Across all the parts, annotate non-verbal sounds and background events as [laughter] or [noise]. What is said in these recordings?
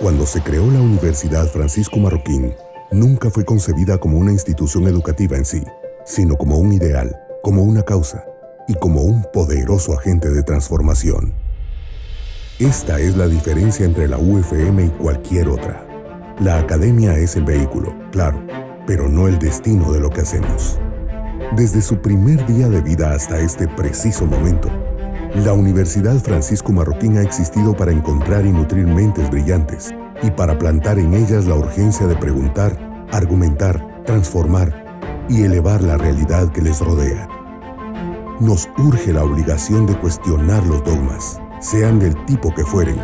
Cuando se creó la Universidad Francisco Marroquín, nunca fue concebida como una institución educativa en sí, sino como un ideal, como una causa y como un poderoso agente de transformación. Esta es la diferencia entre la UFM y cualquier otra. La academia es el vehículo, claro, pero no el destino de lo que hacemos. Desde su primer día de vida hasta este preciso momento, la Universidad Francisco Marroquín ha existido para encontrar y nutrir mentes brillantes y para plantar en ellas la urgencia de preguntar, argumentar, transformar y elevar la realidad que les rodea. Nos urge la obligación de cuestionar los dogmas, sean del tipo que fueren.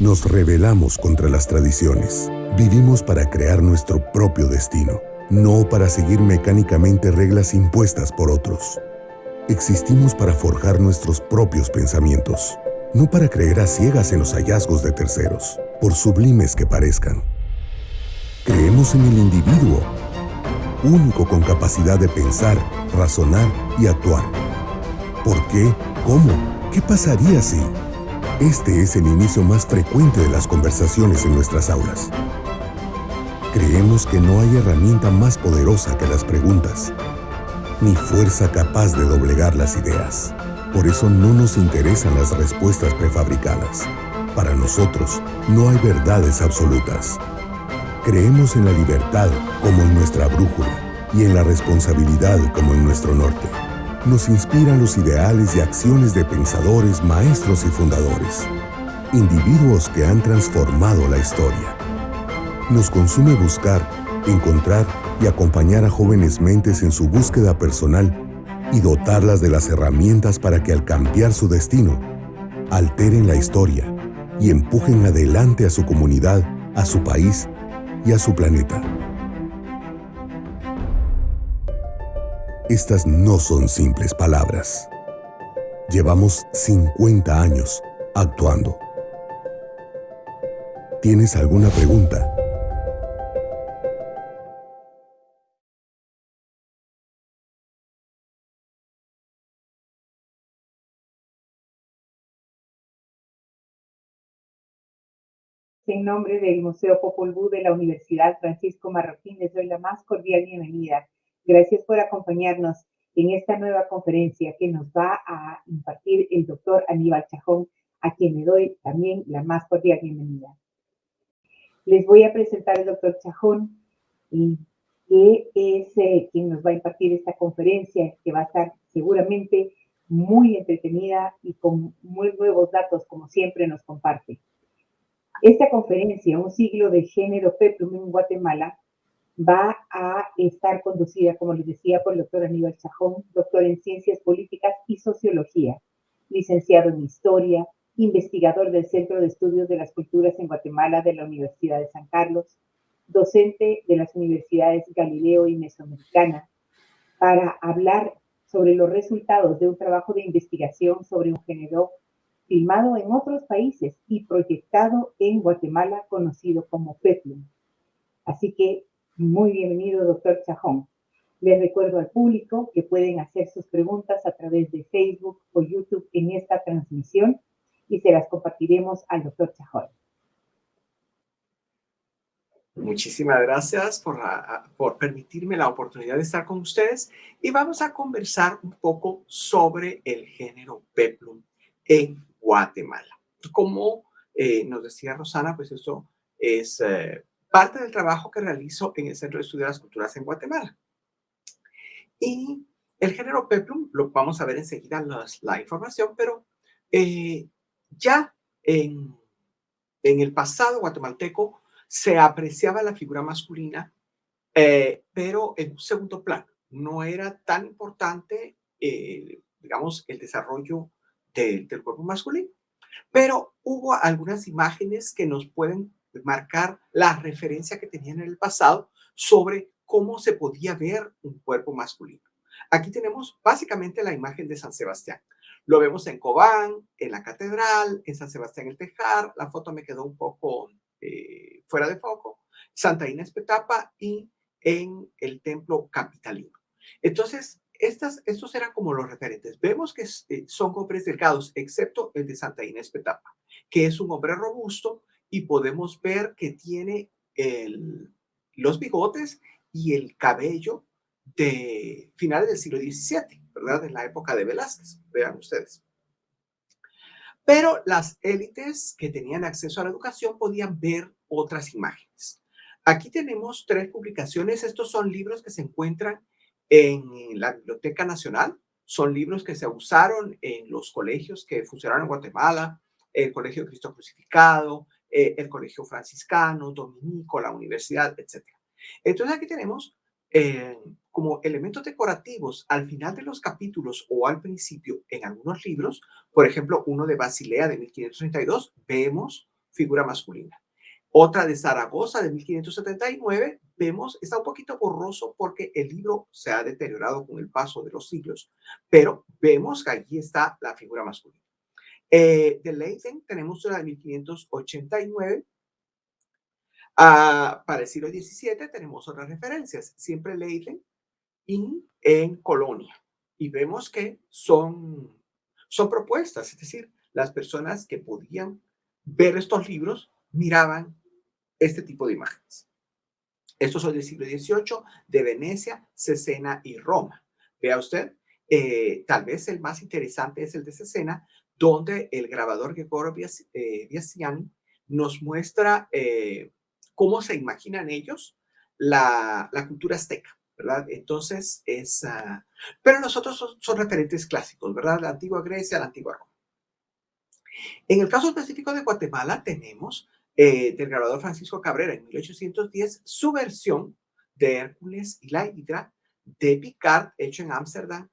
Nos rebelamos contra las tradiciones. Vivimos para crear nuestro propio destino, no para seguir mecánicamente reglas impuestas por otros. Existimos para forjar nuestros propios pensamientos, no para creer a ciegas en los hallazgos de terceros, por sublimes que parezcan. Creemos en el individuo, único con capacidad de pensar, razonar y actuar. ¿Por qué? ¿Cómo? ¿Qué pasaría si? Este es el inicio más frecuente de las conversaciones en nuestras aulas. Creemos que no hay herramienta más poderosa que las preguntas ni fuerza capaz de doblegar las ideas. Por eso no nos interesan las respuestas prefabricadas. Para nosotros no hay verdades absolutas. Creemos en la libertad como en nuestra brújula y en la responsabilidad como en nuestro norte. Nos inspiran los ideales y acciones de pensadores, maestros y fundadores, individuos que han transformado la historia. Nos consume buscar, encontrar y acompañar a jóvenes mentes en su búsqueda personal y dotarlas de las herramientas para que al cambiar su destino, alteren la historia y empujen adelante a su comunidad, a su país y a su planeta. Estas no son simples palabras. Llevamos 50 años actuando. ¿Tienes alguna pregunta? En nombre del Museo Popol Vuh de la Universidad Francisco Marroquín, les doy la más cordial bienvenida. Gracias por acompañarnos en esta nueva conferencia que nos va a impartir el doctor Aníbal Chajón, a quien le doy también la más cordial bienvenida. Les voy a presentar al doctor Chajón, que es eh, quien nos va a impartir esta conferencia, que va a estar seguramente muy entretenida y con muy nuevos datos, como siempre nos comparte. Esta conferencia, Un siglo de género Peplum en Guatemala, va a estar conducida, como les decía, por el doctor Aníbal Chajón, doctor en Ciencias Políticas y Sociología, licenciado en Historia, investigador del Centro de Estudios de las Culturas en Guatemala de la Universidad de San Carlos, docente de las universidades Galileo y Mesoamericana, para hablar sobre los resultados de un trabajo de investigación sobre un género filmado en otros países y proyectado en Guatemala, conocido como Peplum. Así que muy bienvenido, doctor Chajón. Les recuerdo al público que pueden hacer sus preguntas a través de Facebook o YouTube en esta transmisión y se las compartiremos al doctor Chajón. Muchísimas gracias por, por permitirme la oportunidad de estar con ustedes y vamos a conversar un poco sobre el género Peplum en Guatemala. Como eh, nos decía Rosana, pues eso es eh, parte del trabajo que realizo en el Centro de Estudios de las Culturas en Guatemala. Y el género Peplum, lo vamos a ver enseguida la información, pero eh, ya en, en, el pasado guatemalteco se apreciaba la figura masculina, pero en un segundo plano. No era tan importante, digamos, el desarrollo del cuerpo masculino. Pero hubo algunas imágenes que nos pueden marcar la referencia que tenían en el pasado sobre cómo se podía ver un cuerpo masculino. Aquí tenemos básicamente la imagen de San Sebastián. Lo vemos en Cobán, en la catedral, en San Sebastián el Tejar. La foto me quedó un poco eh, fuera de foco. Santa Inés Petapa y en el templo capitalino. Entonces, estas, estos eran como los referentes. Vemos que eh, son hombres delgados, excepto el de Santa Inés Petapa, que es un hombre robusto y podemos ver que tiene los bigotes y el cabello de finales del siglo XVII, ¿verdad? En la época de Velázquez, vean ustedes. Pero las élites que tenían acceso a la educación podían ver otras imágenes. Aquí tenemos tres publicaciones. Estos son libros que se encuentran en la Biblioteca Nacional. Son libros que se usaron en los colegios que funcionaron en Guatemala, el Colegio de Cristo Crucificado, eh, el Colegio Franciscano, Dominico, la Universidad, etc. Entonces aquí tenemos eh, como elementos decorativos al final de los capítulos o al principio en algunos libros, por ejemplo, uno de Basilea de 1532, vemos figura masculina. Otra de Zaragoza de 1579, vemos, está un poquito borroso porque el libro se ha deteriorado con el paso de los siglos, pero vemos que allí está la figura masculina. Eh, de Leiden tenemos una de 1589. Ah, para el siglo XVII tenemos otras referencias, siempre Leiden y en Colonia. Y vemos que son, son propuestas, es decir, las personas que podían ver estos libros miraban este tipo de imágenes. Estos son del siglo XVIII, de Venecia, Cesena y Roma. Vea usted, eh, tal vez el más interesante es el de Cesena, donde el grabador Gregorio eh, Biasiani nos muestra eh, cómo se imaginan ellos la, cultura azteca, ¿verdad? Entonces es... Uh, pero nosotros son, son, referentes clásicos, ¿verdad? La antigua Grecia, la antigua Roma. En el caso específico de Guatemala tenemos eh, del grabador Francisco Cabrera en 1810 su versión de Hércules y la Hidra de Picard hecho en Ámsterdam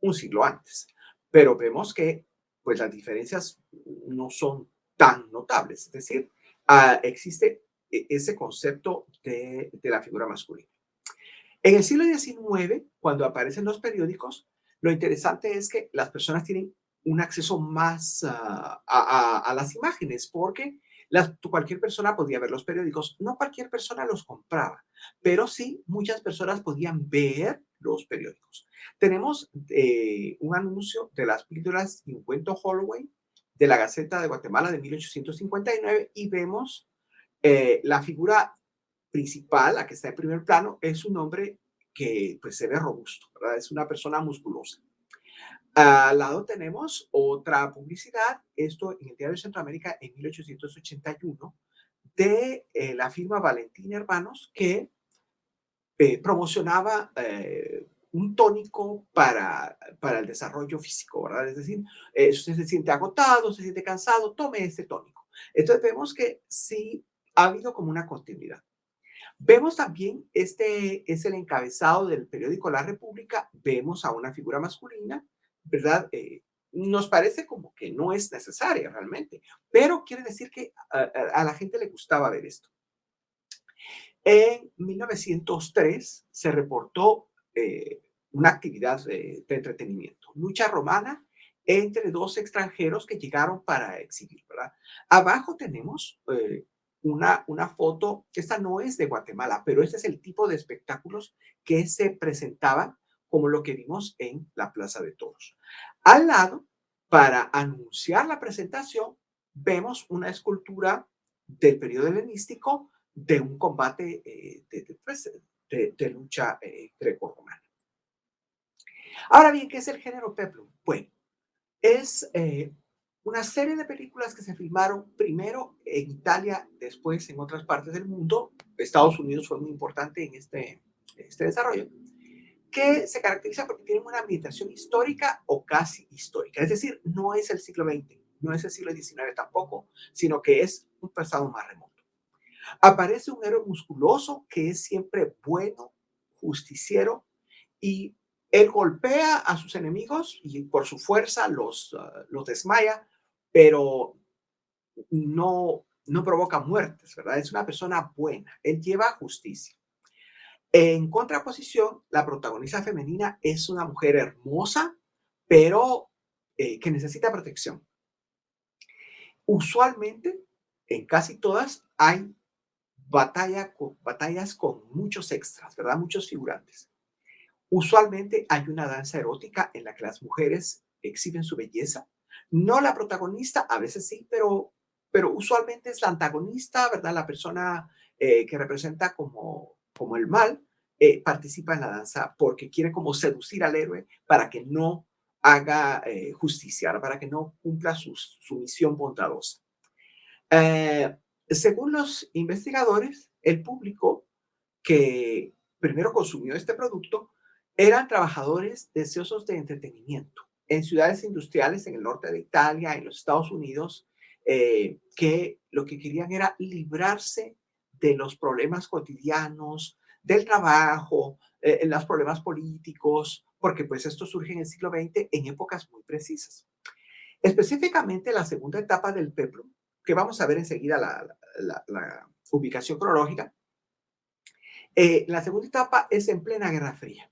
un siglo antes. Pero vemos que pues las diferencias no son tan notables, es decir, uh, existe e, ese concepto de, de, la figura masculina. En el siglo XIX, cuando aparecen los periódicos, lo interesante es que las personas tienen un acceso más uh, a, a, a, las imágenes, porque cualquier persona podía ver los periódicos, no cualquier persona los compraba, pero sí muchas personas podían ver los periódicos. Tenemos eh, un anuncio de las píldoras y un cuento Holloway de la Gaceta de Guatemala de 1859 y vemos eh, la figura principal, la que está en primer plano, es un hombre que pues, se ve robusto, es una persona musculosa. Al lado tenemos otra publicidad, esto en el Diario Centroamérica en 1881, de eh, la firma Valentín Hermanos que eh, promocionaba eh, un tónico para, para el desarrollo físico, ¿verdad? Es decir, usted se siente agotado, se siente cansado, tome este tónico. Entonces vemos que sí ha habido como una continuidad. Vemos también, este es el encabezado del periódico La República, vemos a una figura masculina ¿verdad? Eh, nos parece como que no es necesaria realmente, pero quiere decir que a, la gente le gustaba ver esto. En 1903 se reportó eh, una actividad de, entretenimiento, lucha romana entre dos extranjeros que llegaron para exhibir, ¿verdad? Abajo tenemos eh, una, una foto, esta no es de Guatemala, pero este es el tipo de espectáculos que se presentaban como lo que vimos en la Plaza de Toros. Al lado, para anunciar la presentación, vemos una escultura del periodo helenístico de un combate eh, de, pues, lucha eh, greco-romana. Ahora bien, ¿qué es el género peplum? Bueno, es eh, una serie de películas que se filmaron primero en Italia, después en otras partes del mundo. Estados Unidos fue muy importante en este, este desarrollo que se caracteriza porque tienen una ambientación histórica o casi histórica. Es decir, no es el siglo XX, no es el siglo XIX tampoco, sino que es un pasado más remoto. Aparece un héroe musculoso que es siempre bueno, justiciero, y él golpea a sus enemigos y por su fuerza los, uh, los desmaya, pero no, no provoca muertes, ¿verdad? Es una persona buena, él lleva justicia. En contraposición, la protagonista femenina es una mujer hermosa, pero eh, que necesita protección. Usualmente, en casi todas, hay batalla, batallas con muchos extras, ¿verdad? Muchos figurantes. Usualmente hay una danza erótica en la que las mujeres exhiben su belleza. No la protagonista, a veces sí, pero pero usualmente es la antagonista, ¿verdad? La persona eh, que representa como, como el mal, eh, participa en la danza porque quiere como seducir al héroe para que no haga eh, justicia, para que no cumpla su, misión bondadosa. Eh, según los investigadores, el público que primero consumió este producto eran trabajadores deseosos de entretenimiento en ciudades industriales en el norte de Italia, en los Estados Unidos, que lo que querían era librarse de los problemas cotidianos, del trabajo, eh, los problemas políticos, porque pues esto surge en el siglo XX en épocas muy precisas. Específicamente la segunda etapa del peplum, que vamos a ver enseguida la, ubicación cronológica, eh, la segunda etapa es en plena Guerra Fría.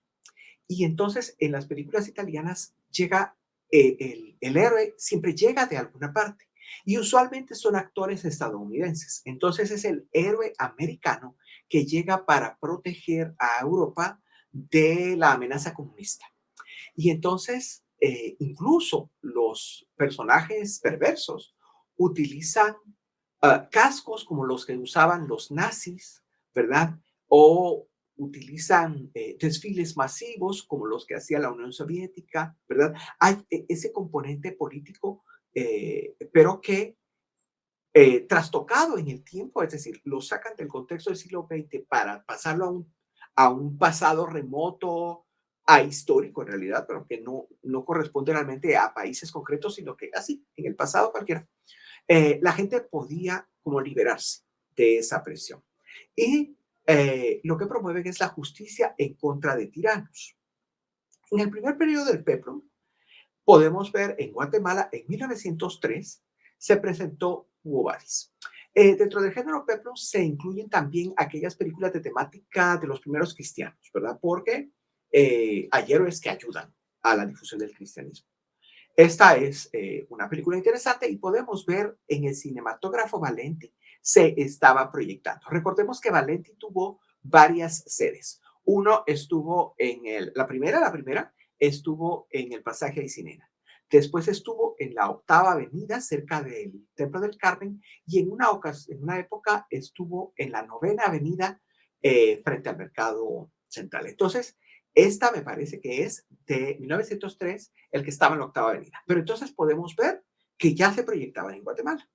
Y entonces en las películas italianas llega eh, el héroe, siempre llega de alguna parte. Y usualmente son actores estadounidenses. Entonces es el héroe americano que llega para proteger a Europa de la amenaza comunista. Y entonces, eh, incluso los personajes perversos utilizan ah, cascos como los que usaban los nazis, ¿verdad? O utilizan eh, desfiles masivos como los que hacía la Unión Soviética, ¿verdad? Hay e, ese componente político, eh, pero que eh, trastocado en el tiempo, es decir, lo sacan del contexto del siglo XX para pasarlo a un, a un pasado remoto, a histórico en realidad, pero que no, no corresponde realmente a países concretos, sino que así, en el pasado cualquiera, eh, la gente podía como liberarse de esa presión. Y eh, lo que promueven es la justicia en contra de tiranos. En el primer periodo del PEPROM, podemos ver en Guatemala, en 1903, se presentó hubo eh, dentro del género peplum se incluyen también aquellas películas de temática de los primeros cristianos, ¿verdad? Porque eh, hay héroes que ayudan a la difusión del cristianismo. Esta es eh, una película interesante y podemos ver en el cinematógrafo Valenti se estaba proyectando. Recordemos que Valenti tuvo varias sedes. Uno estuvo en el, la primera, la primera estuvo en el pasaje de Cinena. Después estuvo en la octava avenida cerca del Templo del Carmen y en una, época estuvo en la novena avenida eh, frente al mercado central. Entonces, esta me parece que es de 1903, el que estaba en la octava avenida. Pero entonces podemos ver que ya se proyectaba en Guatemala.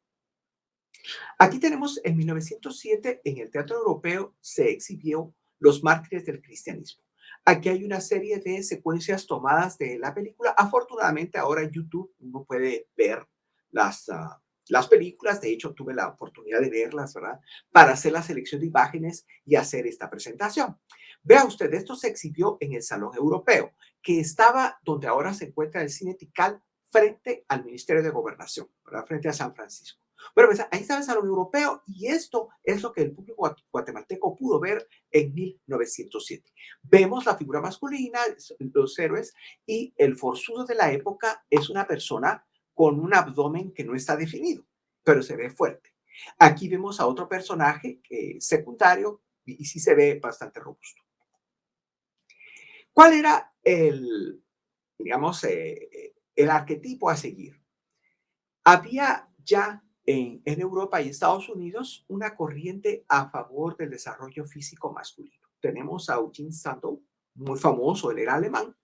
Aquí tenemos en 1907 en el Teatro Europeo se exhibió Los mártires del cristianismo. Aquí hay una serie de secuencias tomadas de la película. Afortunadamente ahora en YouTube uno puede ver las, ah, las películas. De hecho, tuve la oportunidad de verlas, ¿verdad? Para hacer la selección de imágenes y hacer esta presentación. Vea usted, esto se exhibió en el Salón Europeo, que estaba donde ahora se encuentra el Cine Tical frente al Ministerio de Gobernación, ¿verdad? Frente a San Francisco. Bueno, pues ahí está el Salón Europeo y esto es lo que el público guatemalteco pudo ver en 1907. Vemos la figura masculina, los héroes, y el forzudo de la época es una persona con un abdomen que no está definido, pero se ve fuerte. Aquí vemos a otro personaje secundario y, sí se ve bastante robusto. ¿Cuál era el, digamos, eh, el arquetipo a seguir? Había ya en, Europa y Estados Unidos una corriente a favor del desarrollo físico masculino. Tenemos a Eugene Sandow, muy famoso, él era alemán,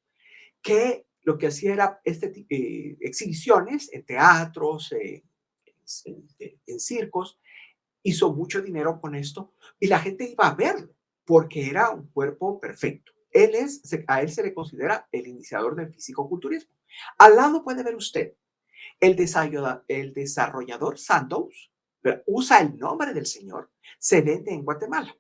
que lo que hacía era este, eh, exhibiciones en teatros, en, circos, hizo mucho dinero con esto y la gente iba a verlo porque era un cuerpo perfecto. Él es, a él se le considera el iniciador del físico-culturismo. Al lado puede ver usted el desarrollador, Sandoz usa el nombre del señor, se vende en Guatemala.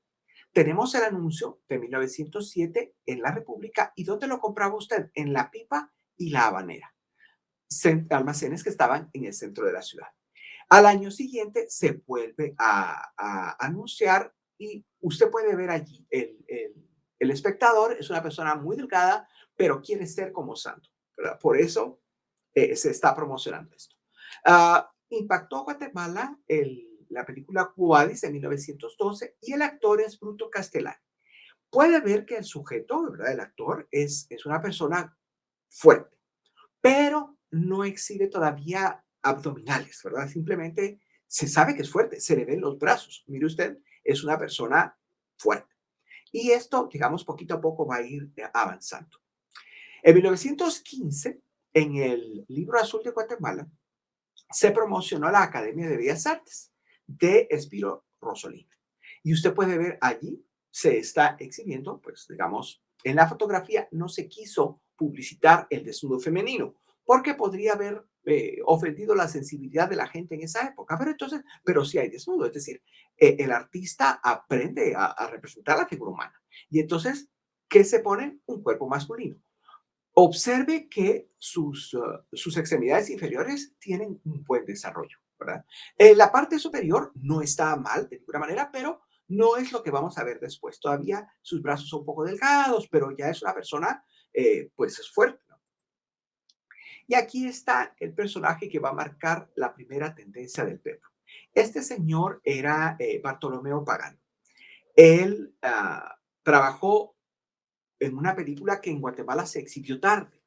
Tenemos el anuncio de 1907 en la República. ¿Y dónde lo compraba usted? En La Pipa y La Habanera. Almacenes que estaban en el centro de la ciudad. Al año siguiente se vuelve a, anunciar y usted puede ver allí el, espectador es una persona muy delgada, pero quiere ser como santo. Por eso eh, se está promocionando esto. Ah, impactó Guatemala el, la película Cuadis en 1912 y el actor es Bruto Castellani. Puede ver que el sujeto, ¿verdad? el actor, es, es una persona fuerte, pero no exhibe todavía abdominales, ¿verdad? Simplemente se sabe que es fuerte, se le ven los brazos. Mire usted, es una persona fuerte. Y esto, digamos, poquito a poco va a ir avanzando. En 1915, en el Libro Azul de Guatemala, se promocionó la Academia de Bellas Artes de Espiro Rosolini. Y usted puede ver allí, se está exhibiendo, pues digamos, en la fotografía no se quiso publicitar el desnudo femenino, porque podría haber eh, ofendido la sensibilidad de la gente en esa época. Pero entonces, pero sí hay desnudo, es decir, eh, el artista aprende a, representar la figura humana. Y entonces, ¿qué se pone? Un cuerpo masculino. Observe que sus, uh, sus extremidades inferiores tienen un buen desarrollo, ¿verdad? En la parte superior no está mal de ninguna manera, pero no es lo que vamos a ver después. Todavía sus brazos son un poco delgados, pero ya es una persona, eh, pues es fuerte. Y aquí está el personaje que va a marcar la primera tendencia del Pedro. Este señor era eh, Bartolomeo Pagano. Él ah, trabajó en una película que en Guatemala se exhibió tarde,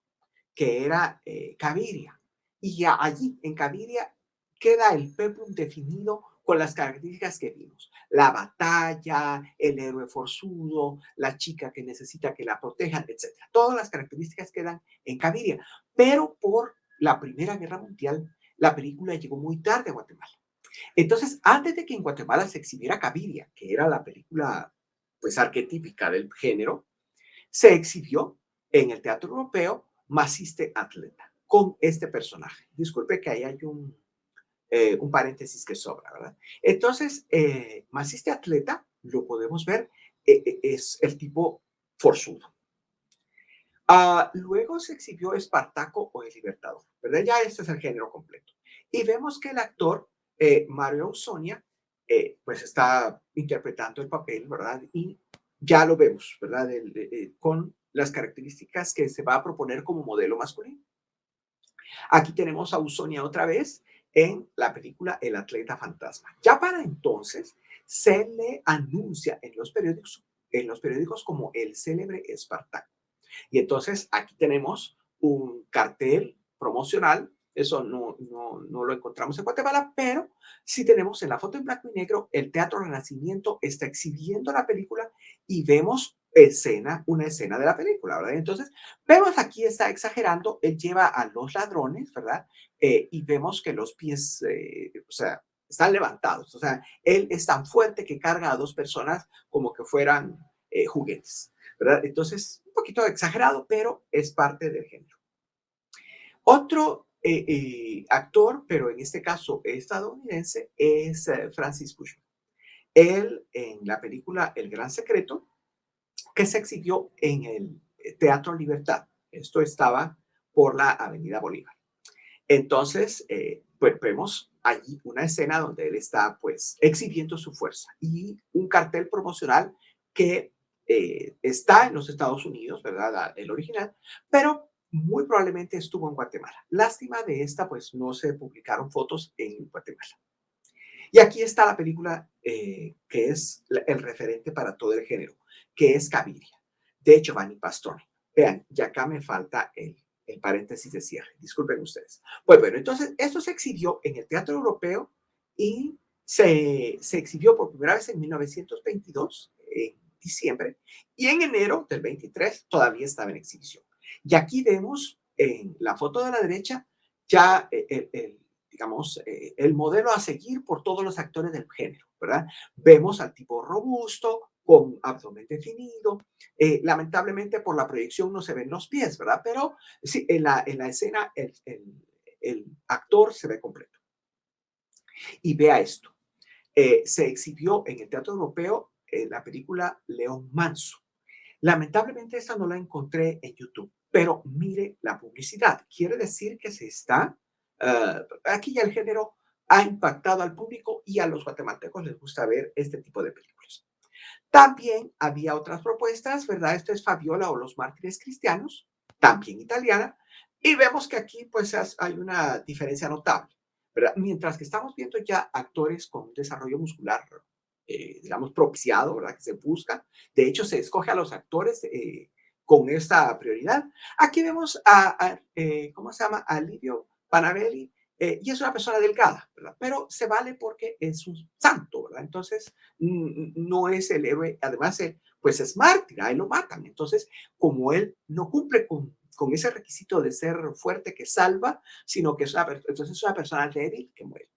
que era eh, Caviria. Y allí, en Caviria, queda el peplum definido con las características que vimos. La batalla, el héroe forzudo, la chica que necesita que la protejan, etc. Todas las características quedan en Caviria. Pero por la Primera Guerra Mundial, la película llegó muy tarde a Guatemala. Entonces, antes de que en Guatemala se exhibiera Caviria, que era la película pues arquetípica del género, se exhibió en el Teatro Europeo Maciste Atleta con este personaje. Disculpe que ahí hay un, eh, un paréntesis que sobra, ¿verdad? Entonces, eh, Maciste Atleta, lo podemos ver, eh, es el tipo forzudo. Ah, luego se exhibió Espartaco o El Libertador, ¿verdad? Ya este es el género completo. Y vemos que el actor Mario Ausonia, pues está interpretando el papel, ¿verdad? Y ya lo vemos, ¿verdad? con las características que se va a proponer como modelo masculino. Aquí tenemos a Usonia otra vez en la película El atleta fantasma. Ya para entonces se le anuncia en los periódicos, en los periódicos como el célebre Espartaco. Y entonces aquí tenemos un cartel promocional eso no, no, no, lo encontramos en Guatemala, pero sí tenemos en la foto en blanco y negro, el Teatro Renacimiento está exhibiendo la película y vemos escena, una escena de la película, ¿verdad? Entonces, vemos aquí está exagerando, él lleva a los ladrones, ¿verdad? Eh, y vemos que los pies, eh, o sea, están levantados, o sea, él es tan fuerte que carga a dos personas como que fueran eh, juguetes, ¿verdad? Entonces, un poquito exagerado, pero es parte del género. Otro actor, pero en este caso estadounidense, es Francis Cushman. Él en la película El Gran Secreto, que se exhibió en el Teatro Libertad. Esto estaba por la Avenida Bolívar. Entonces, pues vemos allí una escena donde él está pues exhibiendo su fuerza y un cartel promocional que está en los Estados Unidos, ¿verdad? El original, pero muy probablemente estuvo en Guatemala. Lástima de esta, pues no se publicaron fotos en Guatemala. Y aquí está la película eh, que es el referente para todo el género, que es Caviria, de Giovanni Pastore. Vean, ya acá me falta el, el paréntesis de cierre. Disculpen ustedes. Pues bueno, entonces esto se exhibió en el Teatro Europeo y se, se exhibió por primera vez en 1922, en diciembre, y en enero del 23 todavía estaba en exhibición. Y aquí vemos en la foto de la derecha ya eh, el, digamos, eh, el modelo a seguir por todos los actores del género, ¿verdad? Vemos al tipo robusto, con abdomen definido. Eh, lamentablemente por la proyección no se ven los pies, ¿verdad? Pero sí, en la, en la escena el, el, actor se ve completo. Y vea esto. se exhibió en el Teatro Europeo la película León Manso. Lamentablemente esta no la encontré en YouTube. Pero mire la publicidad. Quiere decir que se está, uh, aquí ya el género ha impactado al público y a los guatemaltecos les gusta ver este tipo de películas. También había otras propuestas, ¿verdad? Esto es Fabiola o los mártires cristianos, también italiana, y vemos que aquí pues hay una diferencia notable, ¿verdad? Mientras que estamos viendo ya actores con desarrollo muscular, eh, digamos, propiciado, ¿verdad? Que se busca. De hecho, se escoge a los actores eh, con esta prioridad. Aquí vemos a, eh, ¿cómo se llama? A Livio Panabelli Eh, y es una persona delgada. Pero se vale porque es un santo, ¿verdad? Entonces, no es el héroe, además, él, pues es mártir, ahí lo matan. Entonces, como él no cumple con, con ese requisito de ser fuerte que salva, sino que es una, entonces es una persona débil que muere.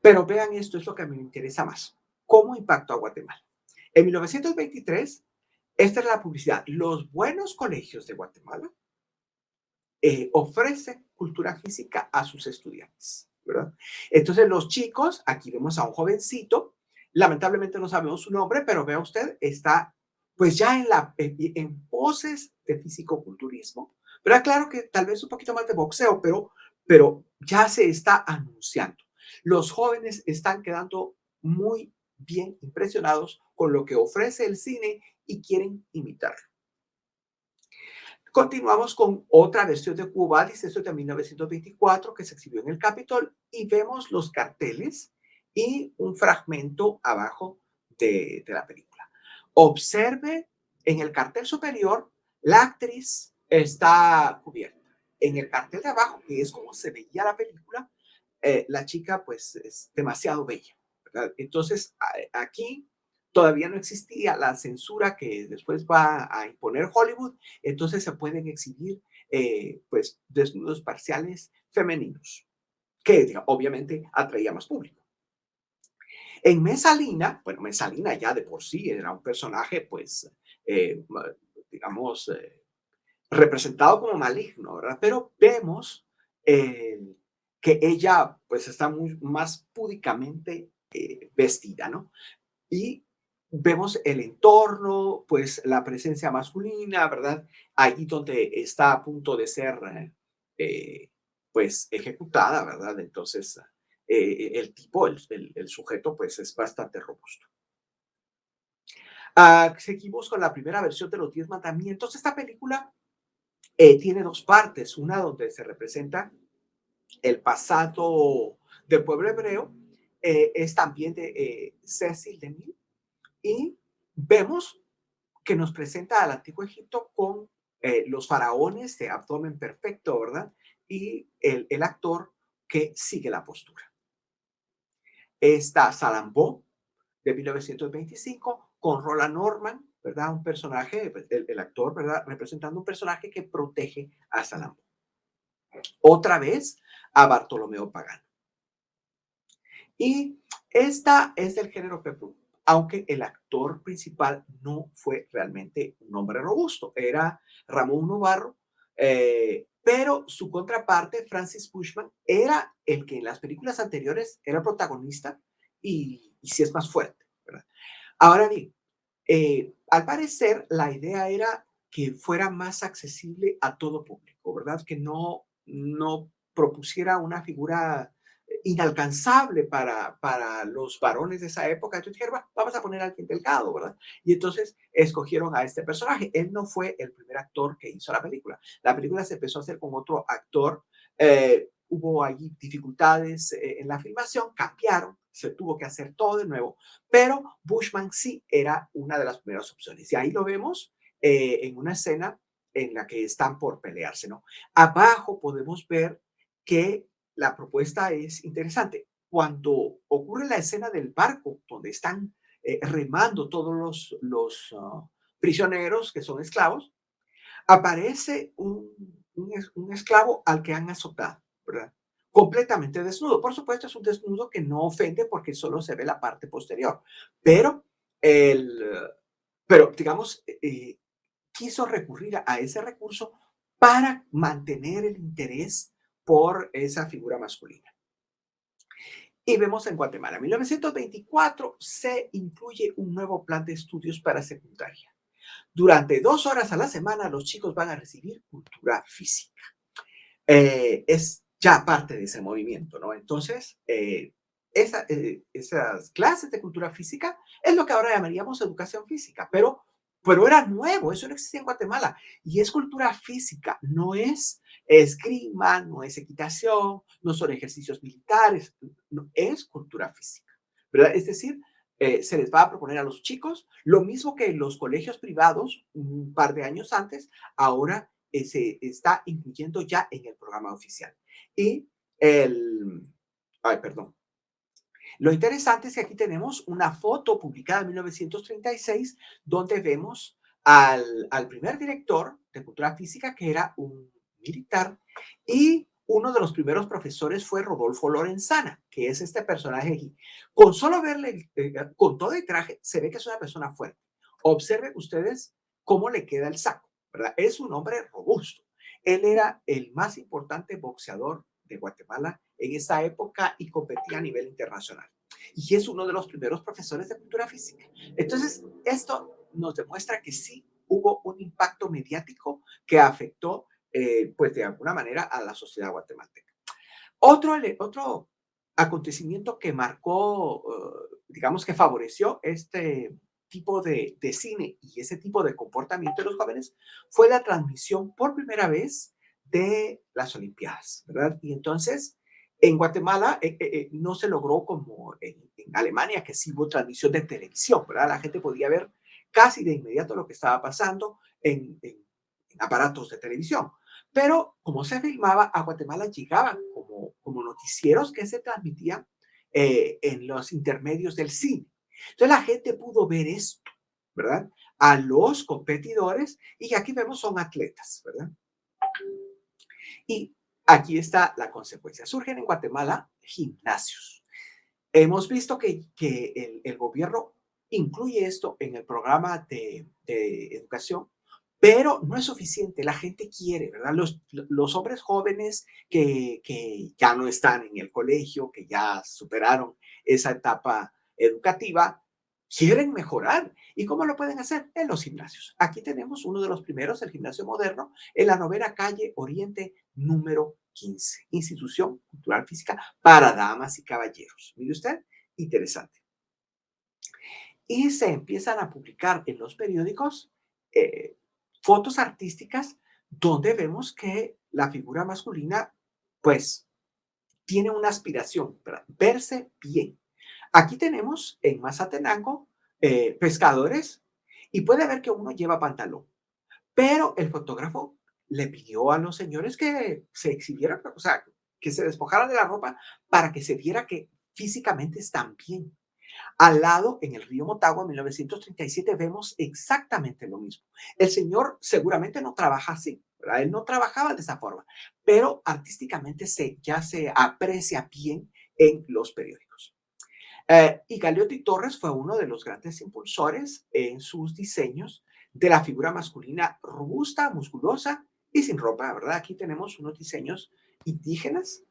Pero vean, esto es lo que a me interesa más. ¿Cómo impactó a Guatemala? En 1923, esta es la publicidad. Los buenos colegios de Guatemala eh, ofrecen cultura física a sus estudiantes, ¿verdad? Entonces los chicos, aquí vemos a un jovencito, lamentablemente no sabemos su nombre, pero vea usted, está pues ya en, la, en, poses de fisicoculturismo, pero claro que tal vez un poquito más de boxeo, pero, pero ya se está anunciando. Los jóvenes están quedando muy bien impresionados con lo que ofrece el cine y quieren imitarlo. Continuamos con otra versión de Cuba, dice esto de 1924, que se exhibió en el Capitol, y vemos los carteles y un fragmento abajo de, de la película. Observe en el cartel superior, la actriz está cubierta. En el cartel de abajo, que es como se veía la película, eh, la chica pues es demasiado bella. Entonces, aquí todavía no existía la censura que después va a imponer Hollywood, entonces se pueden exhibir eh, pues desnudos parciales femeninos, que obviamente atraía más público. En Mesalina, bueno, Mesalina ya de por sí era un personaje, pues, eh, digamos, eh, representado como maligno, ¿verdad? Pero vemos que ella, pues, está más púdicamente vestida, ¿no? Y vemos el entorno, pues la presencia masculina, ¿verdad? Allí donde está a punto de ser, eh, pues, ejecutada, ¿verdad? Entonces, eh, el tipo, el, sujeto, pues es bastante robusto. Ah, seguimos con la primera versión de los Diez Mandamientos. Esta película eh, tiene dos partes, una donde se representa el pasado del pueblo hebreo, es también de Cecil DeMille, y vemos que nos presenta al antiguo Egipto con eh, los faraones de abdomen perfecto, ¿verdad? Y el, el actor que sigue la postura. Está Salambó de 1925 con Roland Norman, ¿verdad? Un personaje, el, actor, ¿verdad? Representando un personaje que protege a Salambó. Otra vez a Bartolomeo Pagano. Y esta es del género peplum aunque el actor principal no fue realmente un hombre robusto, era Ramón Novarro, eh, pero su contraparte, Francis Bushman, era el que en las películas anteriores era protagonista y, sí es más fuerte. Ahora bien, eh, al parecer la idea era que fuera más accesible a todo público, ¿verdad? Que no, no propusiera una figura inalcanzable para, para los varones de esa época. Entonces dijeron, vamos a poner a alguien delgado, ¿verdad? Y entonces escogieron a este personaje. Él no fue el primer actor que hizo la película. La película se empezó a hacer con otro actor. Eh, hubo allí dificultades eh, en la filmación, cambiaron, se tuvo que hacer todo de nuevo, pero Bushman sí era una de las primeras opciones. Y ahí lo vemos eh, en una escena en la que están por pelearse, ¿no? Abajo podemos ver que la propuesta es interesante. Cuando ocurre la escena del barco, donde están eh, remando todos los, los ah, prisioneros que son esclavos, aparece un, un, esclavo al que han azotado. Completamente desnudo. Por supuesto, es un desnudo que no ofende porque solo se ve la parte posterior. Pero, el, pero digamos, eh, quiso recurrir a ese recurso para mantener el interés por esa figura masculina. Y vemos en Guatemala, en 1924 se incluye un nuevo plan de estudios para secundaria. Durante dos horas a la semana los chicos van a recibir cultura física. Eh, es ya parte de ese movimiento, ¿no? Entonces, eh, eh, esas clases de cultura física es lo que ahora llamaríamos educación física, pero, pero era nuevo, eso no existía en Guatemala. Y es cultura física, no es esgrima, no es equitación, no son ejercicios militares, no, es cultura física, ¿verdad? Es decir, eh, se les va a proponer a los chicos lo mismo que en los colegios privados un par de años antes, ahora eh, se está incluyendo ya en el programa oficial. Y el, ay, perdón. Lo interesante es que aquí tenemos una foto publicada en 1936 donde vemos al, al primer director de cultura física que era un militar y uno de los primeros profesores fue Rodolfo Lorenzana, que es este personaje aquí. Con solo verle, eh, con todo el traje, se ve que es una persona fuerte. Observen ustedes cómo le queda el saco, ¿verdad? Es un hombre robusto. Él era el más importante boxeador de Guatemala en esa época y competía a nivel internacional. Y es uno de los primeros profesores de cultura física. Entonces, esto nos demuestra que sí hubo un impacto mediático que afectó eh, pues de alguna manera a la sociedad guatemalteca. Otro, otro acontecimiento que marcó, eh, digamos que favoreció este tipo de, de, cine y ese tipo de comportamiento de los jóvenes fue la transmisión por primera vez de las Olimpiadas, ¿verdad? Y entonces, en Guatemala eh, no se logró como en, Alemania, que sí hubo transmisión de televisión, ¿verdad? La gente podía ver casi de inmediato lo que estaba pasando en, en aparatos de televisión. Pero como se filmaba, a Guatemala llegaban como, como noticieros que se transmitían eh, en los intermedios del cine. Entonces la gente pudo ver esto, ¿verdad? A los competidores y aquí vemos son atletas, ¿verdad? Y aquí está la consecuencia. Surgen en Guatemala gimnasios. Hemos visto que, que el, el gobierno incluye esto en el programa de, de educación pero no es suficiente, la gente quiere, ¿verdad? Los, los hombres jóvenes que, que ya no están en el colegio, que ya superaron esa etapa educativa, quieren mejorar. ¿Y cómo lo pueden hacer? En los gimnasios. Aquí tenemos uno de los primeros, el gimnasio moderno, en la novena calle Oriente número 15, institución cultural física para damas y caballeros. Mire usted, interesante. Y se empiezan a publicar en los periódicos eh, fotos artísticas donde vemos que la figura masculina, pues, tiene una aspiración, para verse bien. Aquí tenemos en Mazatenango eh, pescadores y puede ver que uno lleva pantalón, pero el fotógrafo le pidió a los señores que se exhibieran, o sea, que se despojaran de la ropa para que se viera que físicamente están bien. Al lado, en el río Motagua, en 1937, vemos exactamente lo mismo. El señor seguramente no trabaja así, ¿verdad? Él no trabajaba de esa forma, pero artísticamente se, ya se aprecia bien en los periódicos. Eh, y Galeotti Torres fue uno de los grandes impulsores en sus diseños de la figura masculina robusta, musculosa y sin ropa, ¿verdad? Aquí tenemos unos diseños indígenas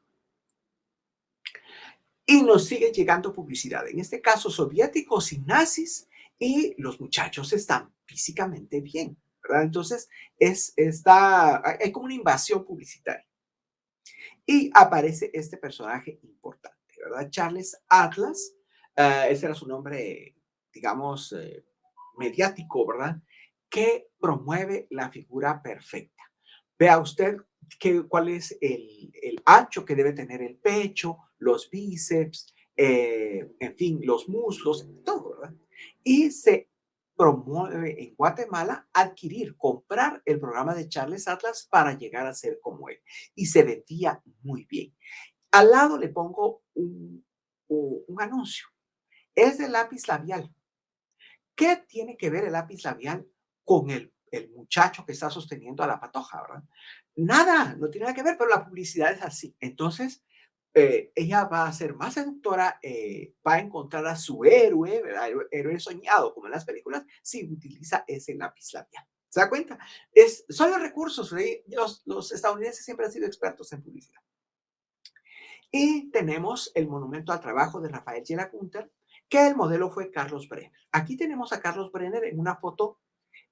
y nos sigue llegando publicidad, en este caso soviéticos y nazis, y los muchachos están físicamente bien, ¿verdad? Entonces, es, está, hay como una invasión publicitaria. Y aparece este personaje importante, ¿verdad? Charles Atlas, uh, ese era su nombre, digamos, eh, mediático, ¿verdad? Que promueve la figura perfecta. Vea usted que, cuál es el, el ancho que debe tener el pecho, los bíceps, eh, en fin, los muslos, todo, ¿verdad? Y se promueve en Guatemala adquirir, comprar el programa de Charles Atlas para llegar a ser como él. Y se vendía muy bien. Al lado le pongo un, un anuncio. Es de lápiz labial. ¿Qué tiene que ver el lápiz labial con el, el muchacho que está sosteniendo a la patoja, verdad? Nada, no tiene nada que ver, pero la publicidad es así. Entonces, eh, ella va a ser más seductora, eh, va a encontrar a su héroe, ¿verdad? héroe soñado, como en las películas, si utiliza ese lápiz labial. ¿Se da cuenta? Son los recursos, los, los estadounidenses siempre han sido expertos en publicidad. Y tenemos el monumento al trabajo de Rafael Gela Kunter, que el modelo fue Carlos Brenner. Aquí tenemos a Carlos Brenner en una foto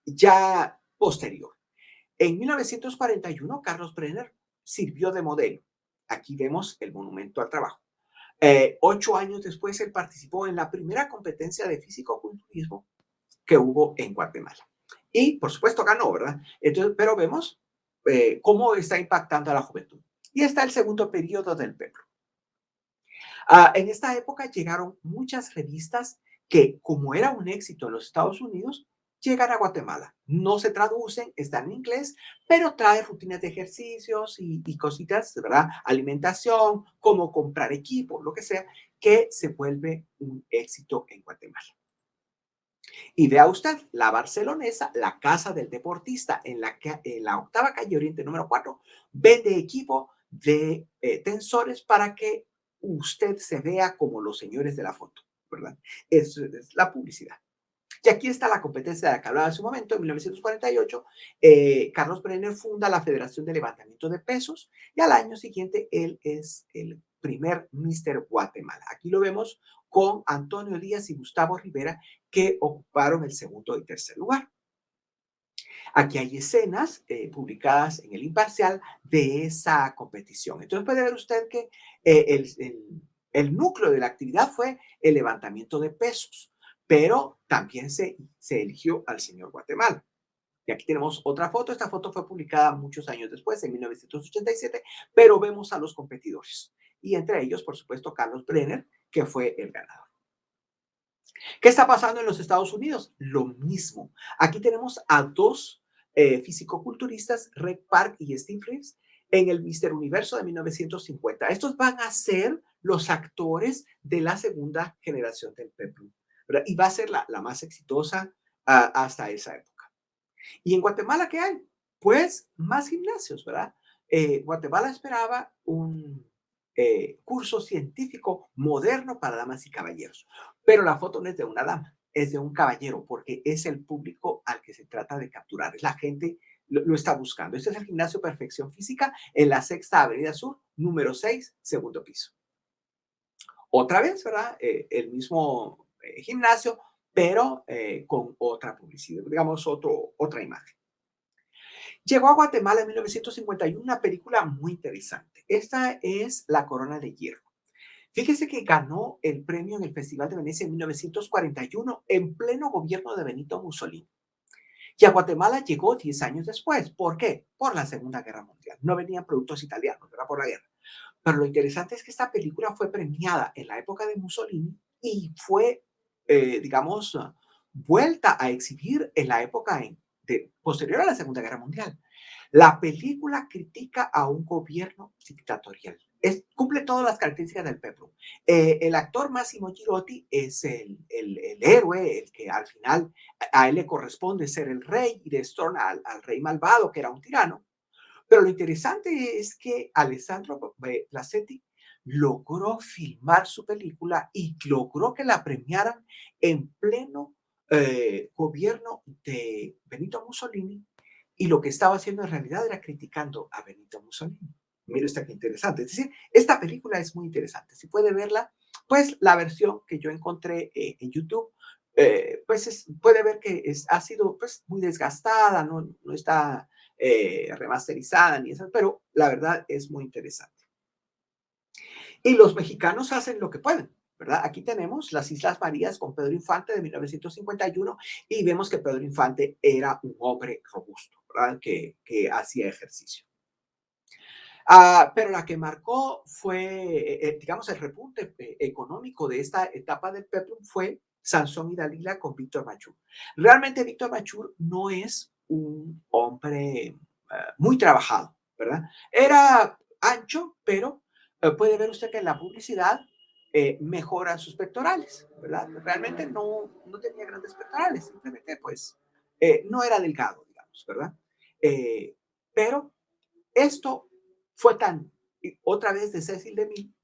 ya posterior. En 1941, Carlos Brenner sirvió de modelo Aquí vemos el monumento al trabajo. Eh, ocho años después, él participó en la primera competencia de físico-culturismo que hubo en Guatemala. Y, por supuesto, ganó, ¿verdad? Entonces, pero vemos eh, cómo está impactando a la juventud. Y está el segundo periodo del PEPRO. Ah, en esta época llegaron muchas revistas que, como era un éxito en los Estados Unidos, llegan a Guatemala. No se traducen, están en inglés, pero trae rutinas de ejercicios y, y cositas, ¿verdad? Alimentación, cómo comprar equipo, lo que sea, que se vuelve un éxito en Guatemala. Y vea usted, la barcelonesa, la casa del deportista, en la, en la octava calle Oriente número 4, vende equipo de eh, tensores para que usted se vea como los señores de la foto, ¿verdad? Eso es la publicidad. Y aquí está la competencia de la que hablaba en su momento, en 1948, eh, Carlos Brenner funda la Federación de Levantamiento de Pesos y al año siguiente él es el primer Mister Guatemala. Aquí lo vemos con Antonio Díaz y Gustavo Rivera que ocuparon el segundo y tercer lugar. Aquí hay escenas eh, publicadas en el Imparcial de esa competición. Entonces puede ver usted que eh, el, el, núcleo de la actividad fue el levantamiento de pesos, pero también se, se eligió al señor Guatemala. Y aquí tenemos otra foto. Esta foto fue publicada muchos años después, en 1987, pero vemos a los competidores. Y entre ellos, por supuesto, Carlos Brenner, que fue el ganador. ¿Qué está pasando en los Estados Unidos? Lo mismo. Aquí tenemos a dos eh, fisicoculturistas, Red Park y Steve Reeves, en el Mister Universo de 1950. Estos van a ser los actores de la segunda generación del Peplum. Y va a ser la, más exitosa ah, hasta esa época. ¿Y en Guatemala qué hay? Pues más gimnasios, ¿verdad? Eh, Guatemala esperaba un eh, curso científico moderno para damas y caballeros, pero la foto no es de una dama, es de un caballero, porque es el público al que se trata de capturar. La gente lo, está buscando. Este es el gimnasio Perfección Física en la Sexta Avenida Sur, número 6, segundo piso. Otra vez, ¿verdad? Eh, el mismo eh, gimnasio, pero eh, con otra publicidad, digamos, otro, otra imagen. Llegó a Guatemala en 1951 una película muy interesante. Esta es La Corona de Hierro. Fíjese que ganó el premio en el Festival de Venecia en 1941 en pleno gobierno de Benito Mussolini. Y a Guatemala llegó 10 años después. ¿Por qué? Por la Segunda Guerra Mundial. No venían productos italianos, era por la guerra. Pero lo interesante es que esta película fue premiada en la época de Mussolini y fue, eh, digamos, vuelta a exhibir en la época posterior a la Segunda Guerra Mundial. La película critica a un gobierno dictatorial cumple todas las características del Peplum. Eh, el actor Massimo Girotti es el, el, héroe, el que al final a él le corresponde ser el rey y destrona al, al rey malvado, que era un tirano. Pero lo interesante es que Alessandro Placetti logró filmar su película y logró que la premiaran en pleno eh, gobierno de Benito Mussolini y lo que estaba haciendo en realidad era criticando a Benito Mussolini. Mira esta que interesante. Es decir, esta película es muy interesante. Si puede verla, pues la versión que yo encontré eh, en YouTube, eh, pues puede ver que es, ha sido pues, muy desgastada, no, está remasterizada ni eso, pero la verdad es muy interesante. Y los mexicanos hacen lo que pueden, ¿verdad? Aquí tenemos las Islas Marías con Pedro Infante de 1951 y vemos que Pedro Infante era un hombre robusto, ¿verdad? Que, que hacía ejercicio. Ah, pero la que marcó fue, eh, eh, digamos, el repunte eh, económico de esta etapa del Peplum fue Sansón y Dalila con Víctor Machur. Realmente Víctor Machur no es un hombre muy trabajado, ¿verdad? Era ancho, pero puede ver usted que la publicidad mejora sus pectorales, ¿verdad? Realmente no, no tenía grandes pectorales, simplemente pues no era delgado, digamos, ¿verdad? pero esto fue tan, otra vez de Cecil de Mil,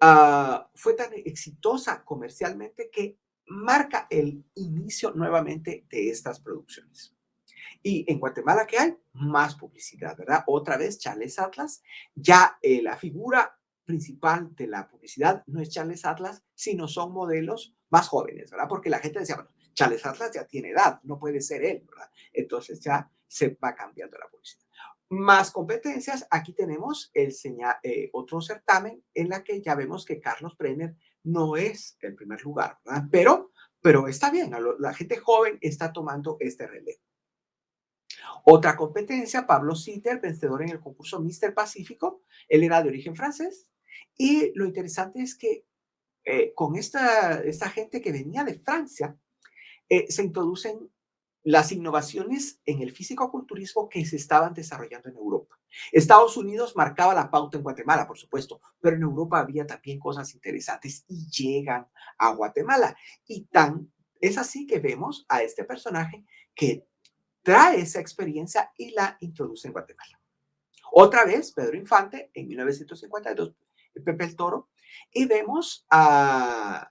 ah, fue tan exitosa comercialmente que marca el inicio nuevamente de estas producciones. Y en Guatemala, ¿qué hay? Más publicidad, ¿verdad? Otra vez Charles Atlas, ya eh, la figura principal de la publicidad no es Charles Atlas, sino son modelos más jóvenes, ¿verdad? Porque la gente decía, bueno, Charles Atlas ya tiene edad, no puede ser él, ¿verdad? Entonces ya se va cambiando la publicidad. Más competencias, aquí tenemos eh, otro certamen en la que ya vemos que Carlos Brenner no es el primer lugar, ¿verdad? Pero, pero está bien, la gente joven está tomando este relevo. Otra competencia, Pablo Sitter, vencedor en el concurso Mister Pacífico, él era de origen francés, y lo interesante es que eh, con esta, esta gente que venía de Francia, eh, se introducen las innovaciones en el físico-culturismo que se estaban desarrollando en Europa. Estados Unidos marcaba la pauta en Guatemala, por supuesto, pero en Europa había también cosas interesantes y llegan a Guatemala. Y tan es así que vemos a este personaje que trae esa experiencia y la introduce en Guatemala. Otra vez, Pedro Infante, en 1952, Pepe el Toro, y vemos a,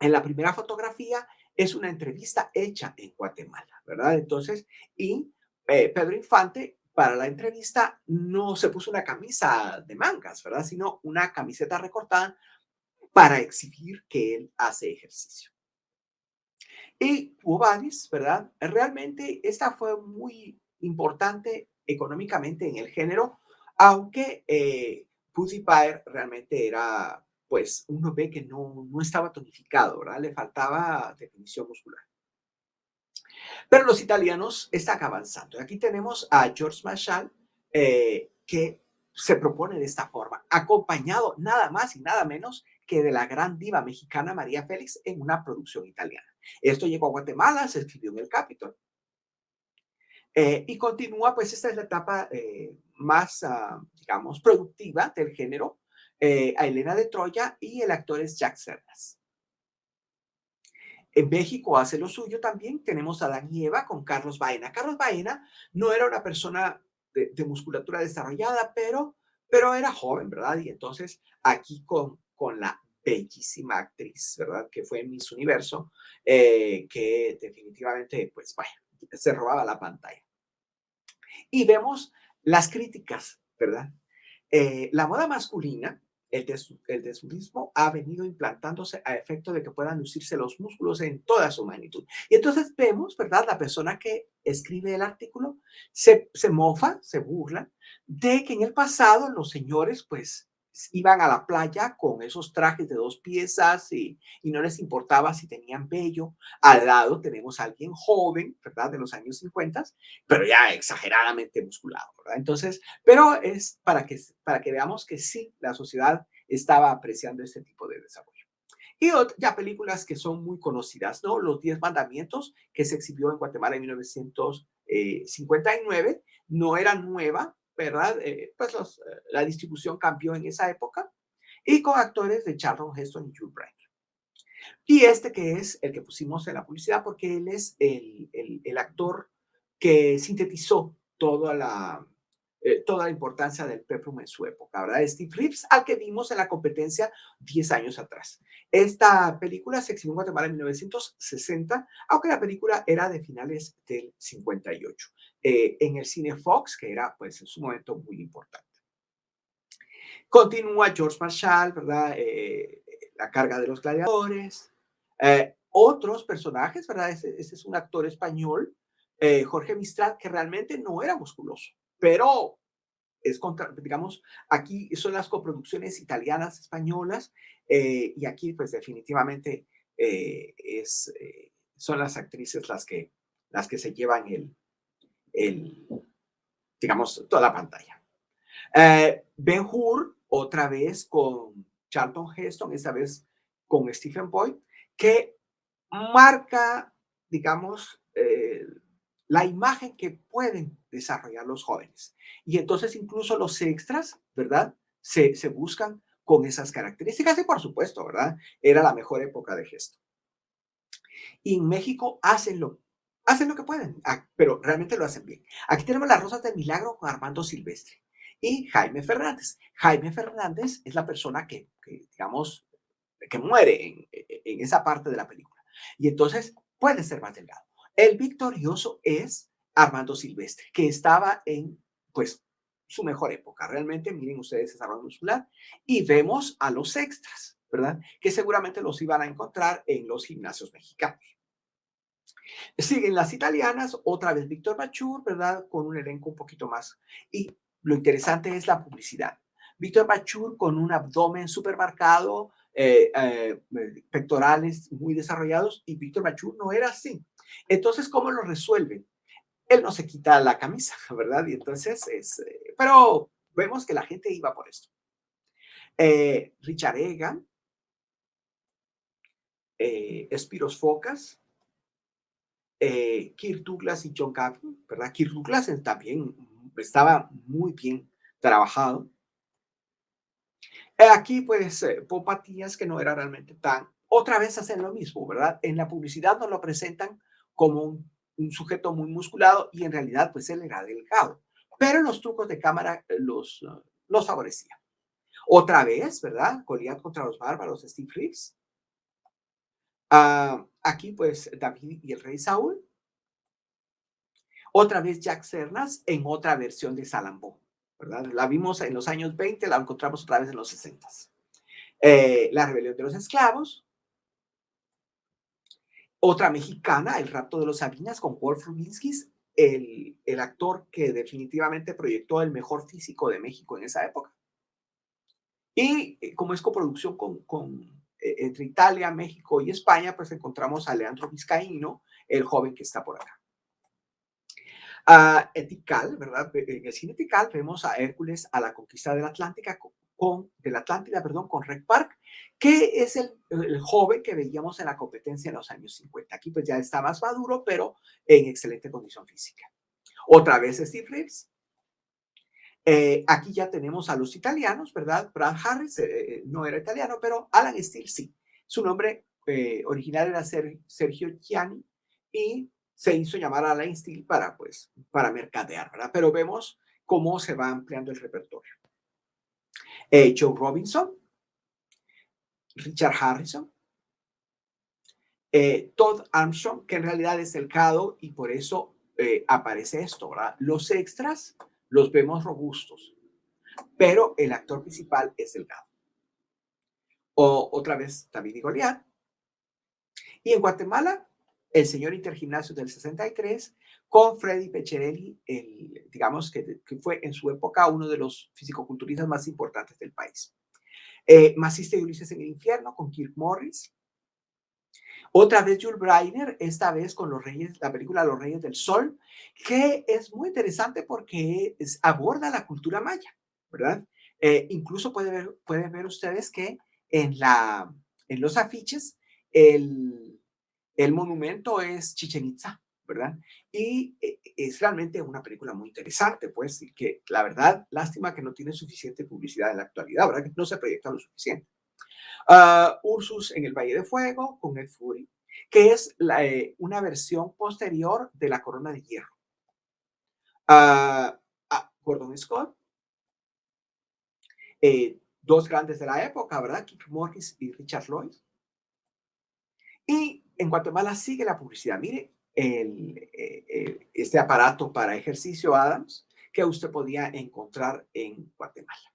en la primera fotografía, es una entrevista hecha en Guatemala, ¿verdad? Entonces, y eh, Pedro Infante para la entrevista no se puso una camisa de mangas, ¿verdad? Sino una camiseta recortada para exhibir que él hace ejercicio. Y Vadis, ¿verdad? Realmente esta fue muy importante económicamente en el género, aunque eh, realmente era, pues, uno ve que no, no estaba tonificado, ¿verdad? Le faltaba definición muscular. Pero los italianos están avanzando. Aquí tenemos a George Marshall, eh, que se propone de esta forma, acompañado nada más y nada menos que de la gran diva mexicana María Félix en una producción italiana. Esto llegó a Guatemala, se escribió en el Capitol. Eh, y continúa, pues esta es la etapa eh, más, ah, digamos, productiva del género, eh, a Elena de Troya y el actor es Jack Cerdas. En México hace lo suyo también, tenemos a Dan y con Carlos Baena. Carlos Baena no era una persona de, musculatura desarrollada, pero, pero era joven, ¿verdad? Y entonces aquí con, con la bellísima actriz, ¿verdad? Que fue Miss Universo, eh, que definitivamente, pues, vaya, se robaba la pantalla. Y vemos las críticas, ¿verdad? Eh, la moda masculina, el, el desnudismo ha venido implantándose a efecto de que puedan lucirse los músculos en toda su magnitud. Y entonces vemos, ¿verdad? La persona que escribe el artículo se, se mofa, se burla de que en el pasado los señores, pues, iban a la playa con esos trajes de dos piezas y, no les importaba si tenían vello. Al lado tenemos a alguien joven, ¿verdad? De los años 50, pero ya exageradamente musculado, ¿verdad? Entonces, pero es para que, para que veamos que sí, la sociedad estaba apreciando este tipo de desarrollo. Y ya películas que son muy conocidas, ¿no? Los Diez Mandamientos, que se exhibió en Guatemala en 1959, no era nueva, ¿verdad? Eh, pues eh, la distribución cambió en esa época y con actores de Charlton Heston y Hugh Grant. Y este que es el que pusimos en la publicidad porque él es el, el, el actor que sintetizó toda la, eh, toda la importancia del peplum en su época, ¿verdad? Steve Reeves, al que vimos en la competencia 10 años atrás. Esta película se exhibió en Guatemala en 1960, aunque la película era de finales del 58, eh, en el cine Fox, que era pues en su momento muy importante. Continúa George Marshall, ¿verdad? Eh, la carga de los gladiadores. otros personajes, ¿verdad? Este, es un actor español, Jorge Mistral, que realmente no era musculoso pero es contra, digamos, aquí son las coproducciones italianas, españolas, eh, y aquí pues definitivamente eh, es, eh, son las actrices las que, las que se llevan el, el digamos, toda la pantalla. ben Hur, otra vez con Charlton Heston, esta vez con Stephen Boyd, que marca, digamos, la imagen que pueden desarrollar los jóvenes. Y entonces incluso los extras, ¿verdad? Se, se buscan con esas características y por supuesto, ¿verdad? Era la mejor época de gesto. Y en México hacen lo, hacen lo que pueden, ah, pero realmente lo hacen bien. Aquí tenemos las Rosas del Milagro con Armando Silvestre y Jaime Fernández. Jaime Fernández es la persona que, digamos, que muere en, en esa parte de la película. Y entonces puede ser más delgado. El victorioso es Armando Silvestre, que estaba en, pues, su mejor época. Realmente, miren ustedes esa ronda muscular y vemos a los extras, ¿verdad? Que seguramente los iban a encontrar en los gimnasios mexicanos. Siguen las italianas, otra vez Víctor Machur, ¿verdad? Con un elenco un poquito más. Y lo interesante es la publicidad. Víctor Machur con un abdomen súper marcado, eh, eh, pectorales muy desarrollados, y Víctor Machur no era así. Entonces, ¿cómo lo resuelven? Él no se quita la camisa, [laughs] ¿verdad? Y entonces es, eh, pero vemos que la gente iba por esto. Richard Egan, Espiros Focas, Kirk Douglas y John Gavin, ¿verdad? Kirk Douglas también estaba muy bien trabajado. Aquí, pues, eh, Popatías, que no era realmente tan... Otra vez hacen lo mismo, ¿verdad? En la publicidad nos lo presentan como un, sujeto muy musculado y en realidad, pues, él era delgado. Pero los trucos de cámara eh, los, los favorecían. Otra vez, ¿verdad? Goliat contra los bárbaros, Steve Reeves. Ah, aquí, pues, David y el rey Saúl. Otra vez Jack Cernas en otra versión de Salambó, La vimos en los años 20, la encontramos otra vez en los 60. Eh, la rebelión de los esclavos. Otra mexicana, El rapto de los Sabinas, con Wolf Rubinsky, el, el actor que definitivamente proyectó el mejor físico de México en esa época. Y eh, como es coproducción con, con, eh, entre Italia, México y España, pues encontramos a Leandro Vizcaíno, el joven que está por acá. Uh, Etical, ¿verdad? En el cine Etical vemos a Hércules a la conquista de la Atlántica con, de la Atlántida, perdón, con Red Park, que es el, el, joven que veíamos en la competencia en los años 50. Aquí pues ya está más maduro, pero en excelente condición física. Otra vez Steve Reeves, eh, aquí ya tenemos a los italianos, ¿verdad? Brad Harris eh, eh, no era italiano, pero Alan Steele sí. Su nombre original era Sergio Gianni y se hizo llamar Alan Steele para, pues, para mercadear. Pero vemos cómo se va ampliando el repertorio. Joe Robinson, Richard Harrison, Todd Armstrong, que en realidad es el CADO y por eso aparece esto, ¿verdad? Los extras los vemos robustos, pero el actor principal es delgado. O otra vez David y Goliat. Y en Guatemala, el señor Intergimnasio del 63 con Freddy Pecherelli, el, digamos que, fue en su época uno de los fisicoculturistas más importantes del país. Eh, Maciste y Ulises en el infierno con Kirk Morris. Otra vez Jules Breiner, esta vez con los Reyes, la película Los Reyes del Sol, que es muy interesante porque aborda la cultura maya, ¿verdad? Eh, incluso pueden ver, pueden ver ustedes que en, la, en los afiches el, el monumento es Chichen Itza, ¿verdad? Y eh, es realmente una película muy interesante, pues, y que la verdad, lástima que no tiene suficiente publicidad en la actualidad, ¿verdad? Que no se proyecta lo suficiente. Uh, Ursus en el Valle de Fuego con el Fury, que es la, eh, una versión posterior de la Corona de Hierro. Uh, Gordon Scott, eh, dos grandes de la época, ¿verdad? Kip Morris y Richard Lloyd. Y en Guatemala sigue la publicidad. Mire, el, eh, este aparato para ejercicio Adams que usted podía encontrar en Guatemala.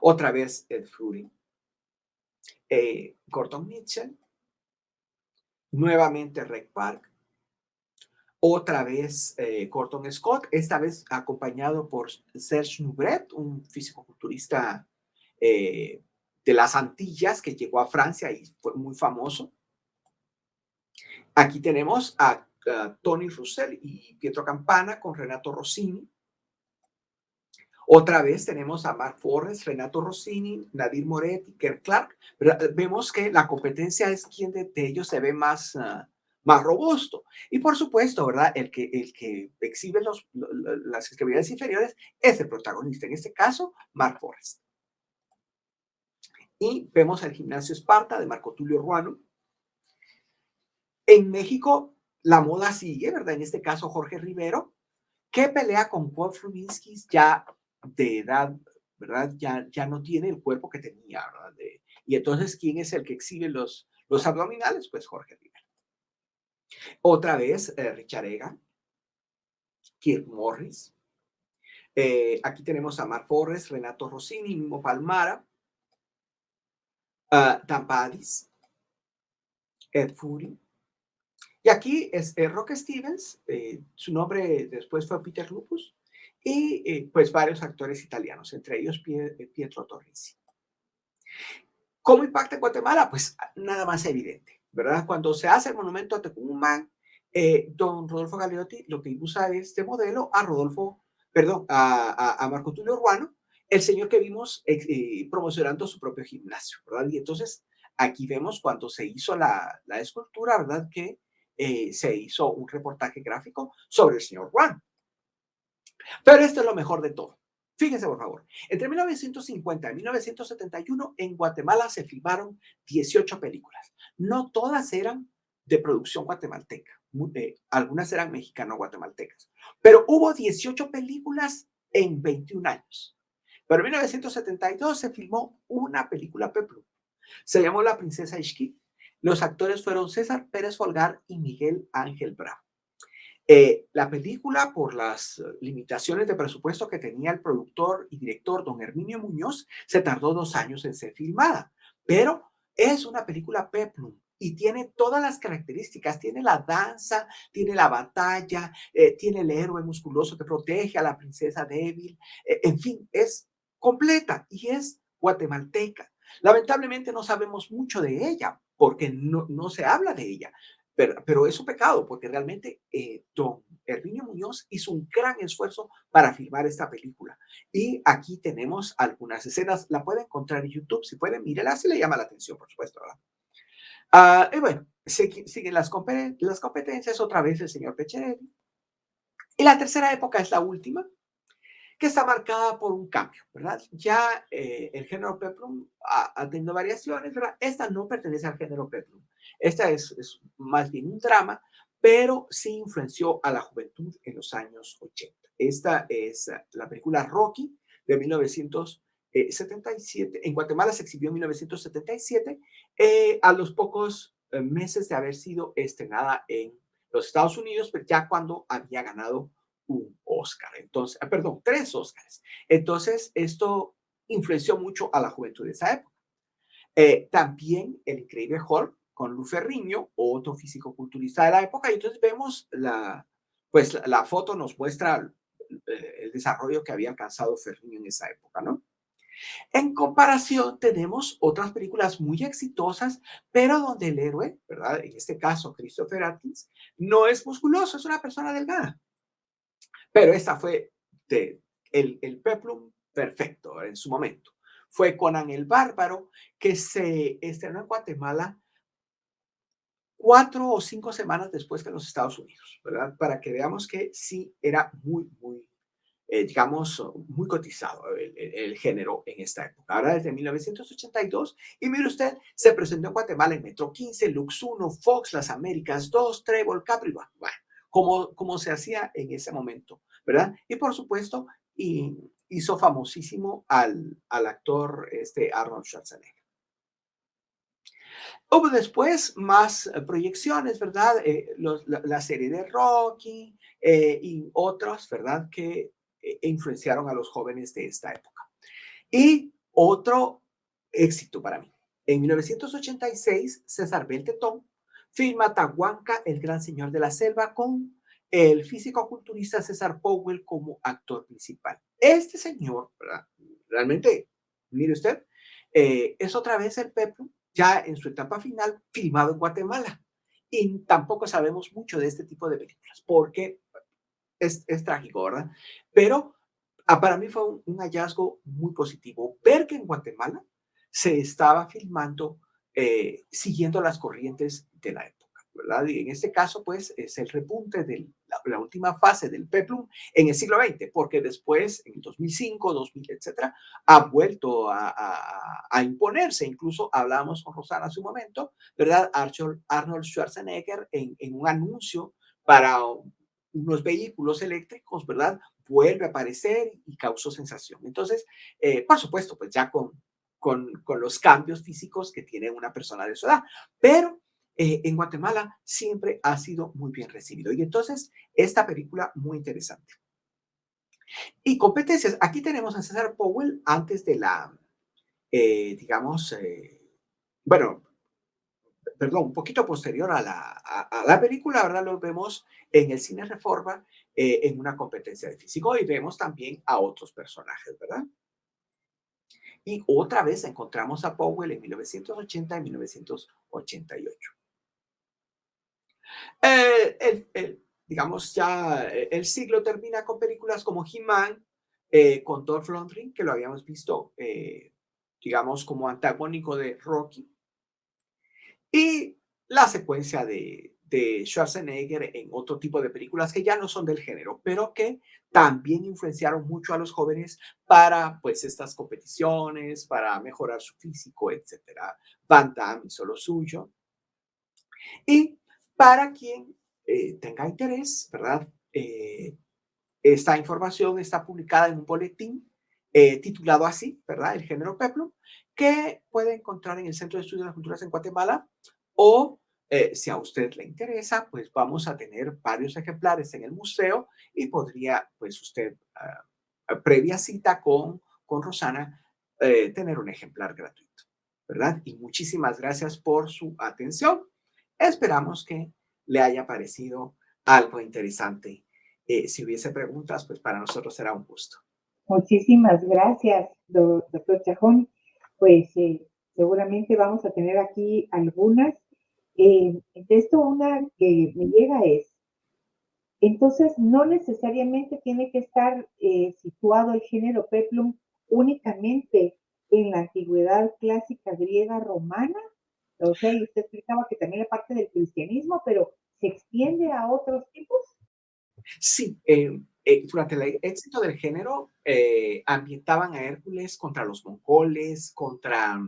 Otra vez el Fury eh, Gordon Mitchell, nuevamente Rec Park, otra vez eh, Gordon Scott, esta vez acompañado por Serge Nubret, un físico-culturista eh, de las Antillas que llegó a Francia y fue muy famoso. Aquí tenemos a, Tony Russell y Pietro Campana con Renato Rossini. Otra vez tenemos a Mark Forrest, Renato Rossini, Nadir Moretti, Kerr Clark. Vemos que la competencia es quien de, ellos se ve más, ah, más robusto. Y por supuesto, ¿verdad? El que, el que exhibe los, las extremidades inferiores es el protagonista. En este caso, Mark Forrest. Y vemos al gimnasio Esparta de Marco Tulio Ruano. En México, la moda sigue, ¿verdad? En este caso, Jorge Rivero, que pelea con Wolf Rubinsky ya de edad, ¿verdad? Ya, ya no tiene el cuerpo que tenía, ¿verdad? y entonces, ¿quién es el que exhibe los, los abdominales? Pues Jorge Rivera. Otra vez, eh, Richard Kirk Morris. Eh, aquí tenemos a Mark Forrest, Renato Rossini, Mimo Palmara, uh, Dan Padis, Ed Fury. Y aquí es eh, Rock Stevens, su nombre después fue Peter Lupus, y eh, pues varios actores italianos, entre ellos eh, Pietro Torrisi. ¿Cómo impacta en Guatemala? Pues nada más evidente, ¿verdad? Cuando se hace el monumento a Tecumán, eh, don Rodolfo Galeotti lo que usa este modelo a Rodolfo, perdón, a, Marco Tulio Ruano, el señor que vimos promocionando su propio gimnasio, ¿verdad? Y entonces aquí vemos cuando se hizo la, la escultura, ¿verdad? Que eh, se hizo un reportaje gráfico sobre el señor Juan. Pero esto es lo mejor de todo. Fíjense, por favor. Entre 1950 y 1971 en Guatemala se filmaron 18 películas. No todas eran de producción guatemalteca. Eh, algunas eran mexicano-guatemaltecas. Pero hubo 18 películas en 21 años. Pero en 1972 se filmó una película Peplum. Se llamó La Princesa Ishki. Los actores fueron César Pérez Folgar y Miguel Ángel Bravo. Eh, la película, por las limitaciones de presupuesto que tenía el productor y director don Herminio Muñoz, se tardó dos años en ser filmada, pero es una película peplum y tiene todas las características. Tiene la danza, tiene la batalla, eh, tiene el héroe musculoso que protege a la princesa débil. Eh, en fin, es completa y es guatemalteca. Lamentablemente no sabemos mucho de ella porque no, no se habla de ella, pero, es un pecado porque realmente eh, don Herminio Muñoz hizo un gran esfuerzo para filmar esta película. Y aquí tenemos algunas escenas, la puede encontrar en YouTube, si pueden, mírela, si le llama la atención, por supuesto. Ah, y bueno, siguen las, las competencias, otra vez el señor Pecherelli. Y la tercera época es la última, que está marcada por un cambio, ¿verdad? Ya eh, el género peplum ha, tenido variaciones, ¿verdad? Esta no pertenece al género peplum. Esta es, más bien un drama, pero sí influenció a la juventud en los años 80. Esta es la película Rocky de 1977. En Guatemala se exhibió en 1977, eh, a los pocos eh, meses de haber sido estrenada en los Estados Unidos, pero ya cuando había ganado un Oscar. Entonces, ah, perdón, tres Oscars. Entonces, esto influenció mucho a la juventud de esa época. Eh, también el increíble Hulk con Lu Ferriño, otro físico-culturista de la época, y entonces vemos la, pues la, foto nos muestra eh, el, desarrollo que había alcanzado Ferriño en esa época, ¿no? En comparación, tenemos otras películas muy exitosas, pero donde el héroe, ¿verdad? En este caso, Christopher Atkins, no es musculoso, es una persona delgada. Pero esta fue el, el peplum perfecto en su momento. Fue Conan el Bárbaro, que se estrenó en Guatemala cuatro o cinco semanas después que en los Estados Unidos, ¿verdad? Para que veamos que sí era muy, muy, eh, digamos, muy cotizado el, el, género en esta época. Ahora desde 1982, y mire usted, se presentó en Guatemala en Metro 15, Lux 1, Fox, Las Américas 2, Trébol, Capri, bueno, como, como se hacía en ese momento, ¿verdad? Y por supuesto, y hizo famosísimo al, al actor este Arnold Schwarzenegger. Hubo después más eh, proyecciones, ¿verdad? Eh, la, serie de Rocky eh, y otras, ¿verdad? Que influenciaron a los jóvenes de esta época. Y otro éxito para mí. En 1986, César Beltetón Filma Tahuanca, el gran señor de la selva, con el físico-culturista César Powell como actor principal. Este señor, realmente, mire usted, eh, es otra vez el Peplo, ya en su etapa final, filmado en Guatemala. Y tampoco sabemos mucho de este tipo de películas, porque es, trágico, ¿verdad? Pero ah, para mí fue un, hallazgo muy positivo ver que en Guatemala se estaba filmando eh, siguiendo las corrientes de la época, ¿verdad? Y en este caso, pues, es el repunte de la, última fase del peplum en el siglo XX, porque después, en 2005, 2000, etcétera, ha vuelto a, imponerse. Incluso hablábamos con Rosana hace un momento, ¿verdad? Arnold Schwarzenegger en, un anuncio para unos vehículos eléctricos, ¿verdad? Vuelve a aparecer y causó sensación. Entonces, eh, por supuesto, pues ya con, con, los cambios físicos que tiene una persona de su edad. Pero eh, en Guatemala siempre ha sido muy bien recibido. Y entonces, esta película muy interesante. Y competencias. Aquí tenemos a César Powell antes de la, eh, digamos, eh, bueno, perdón, un poquito posterior a la, película, ahora lo vemos en el cine Reforma en una competencia de físico y vemos también a otros personajes, ¿verdad? Y otra vez encontramos a Powell en 1980 y 1988. Eh, digamos, ya eh, el siglo termina con películas como He-Man, eh, con Dolph Lundgren, que lo habíamos visto, digamos, como antagónico de Rocky. Y la secuencia de, de Schwarzenegger en otro tipo de películas que ya no son del género, pero que también influenciaron mucho a los jóvenes para pues estas competiciones, para mejorar su físico, etcétera. Van Damme hizo lo suyo. Y para quien eh, tenga interés, ¿verdad? Eh, esta información está publicada en un boletín eh, titulado así, ¿verdad? El género Peplum, que puede encontrar en el Centro de Estudios de las Culturas en Guatemala o eh, si a usted le interesa, pues vamos a tener varios ejemplares en el museo y podría, pues usted, ah, previa cita con, con Rosana, eh, tener un ejemplar gratuito, ¿verdad? Y muchísimas gracias por su atención. Esperamos que le haya parecido algo interesante. Eh, si hubiese preguntas, pues para nosotros será un gusto. Muchísimas gracias, doctor Chajón. Pues seguramente vamos a tener aquí algunas eh, de esto una que me llega es, entonces no necesariamente tiene que estar eh, situado el género peplum únicamente en la antigüedad clásica griega romana. O sea, usted explicaba que también es parte del cristianismo, pero ¿se extiende a otros tipos? Sí, eh, durante el éxito del género ambientaban a Hércules contra los mongoles, contra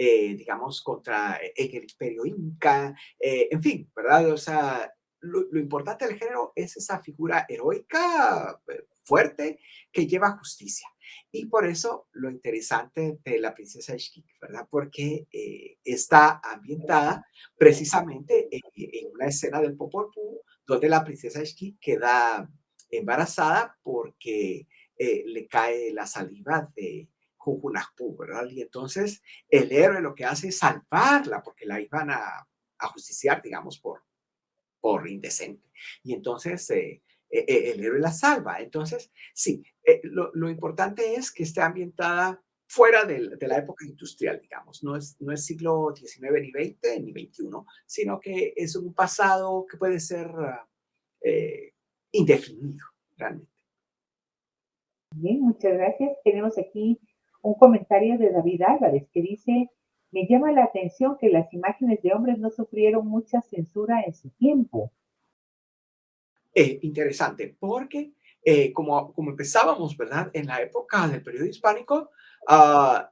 eh, digamos, contra eh, el imperio inca, eh, en fin, ¿verdad? O sea, lo, importante del género es esa figura heroica, fuerte, que lleva justicia. Y por eso lo interesante de la princesa Ishkik, ¿verdad? Porque está ambientada precisamente en, una escena del Popol Vuh, donde la princesa Ishkik queda embarazada porque le cae la saliva de, ¿verdad? Y entonces el héroe lo que hace es salvarla porque la iban a, a justiciar, digamos, por, por indecente. Y entonces eh, eh, eh, el héroe la salva. Entonces, sí, lo, lo, importante es que esté ambientada fuera de, de, la época industrial, digamos. No es, no es siglo XIX ni XX ni XXI, sino que es un pasado que puede ser indefinido, realmente. Bien, muchas gracias. Tenemos aquí un comentario de David Álvarez que dice, me llama la atención que las imágenes de hombres no sufrieron mucha censura en su tiempo. Eh, interesante, porque eh, como, como empezábamos, ¿verdad? En la época del periodo hispánico, uh,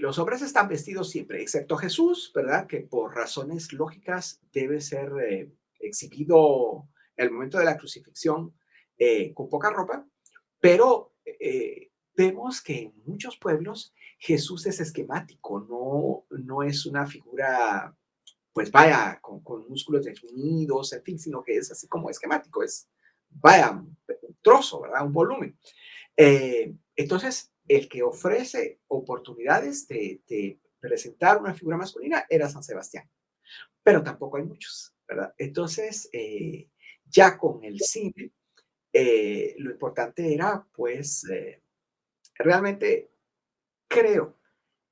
los hombres están vestidos siempre, excepto Jesús, ¿verdad? Que por razones lógicas debe ser exhibido el momento de la crucifixión con poca ropa, pero vemos que en muchos pueblos Jesús es esquemático, no, no es una figura, pues vaya, con, músculos definidos, en fin, sino que es así como esquemático, es, vaya, un trozo, ¿verdad? Un volumen. Eh, entonces, el que ofrece oportunidades de, presentar una figura masculina era San Sebastián, pero tampoco hay muchos, ¿verdad? Entonces, eh, ya con el cine, eh, lo importante era, pues, Realmente creo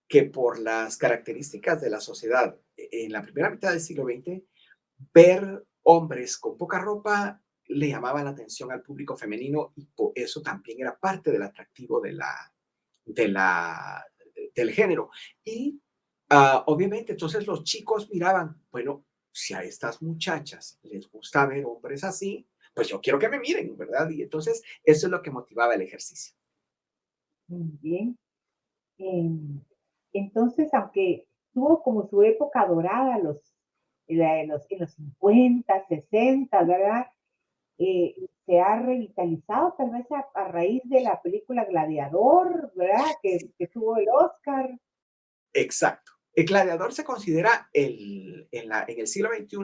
que por las características de la sociedad en la primera mitad del siglo XX, ver hombres con poca ropa le llamaba la atención al público femenino y por eso también era parte del atractivo de la, del género. Y ah, obviamente entonces los chicos miraban, bueno, si a estas muchachas les gusta ver hombres así, pues yo quiero que me miren, ¿verdad? Y entonces eso es lo que motivaba el ejercicio. Muy bien. Em, entonces, aunque tuvo como su época dorada los, en, los, en los 50, 60, ¿verdad? Eh, se ha revitalizado tal vez a, raíz de la película Gladiador, ¿verdad? Que, que, tuvo el Oscar. Exacto. El Gladiador se considera el, en, la, en el siglo XXI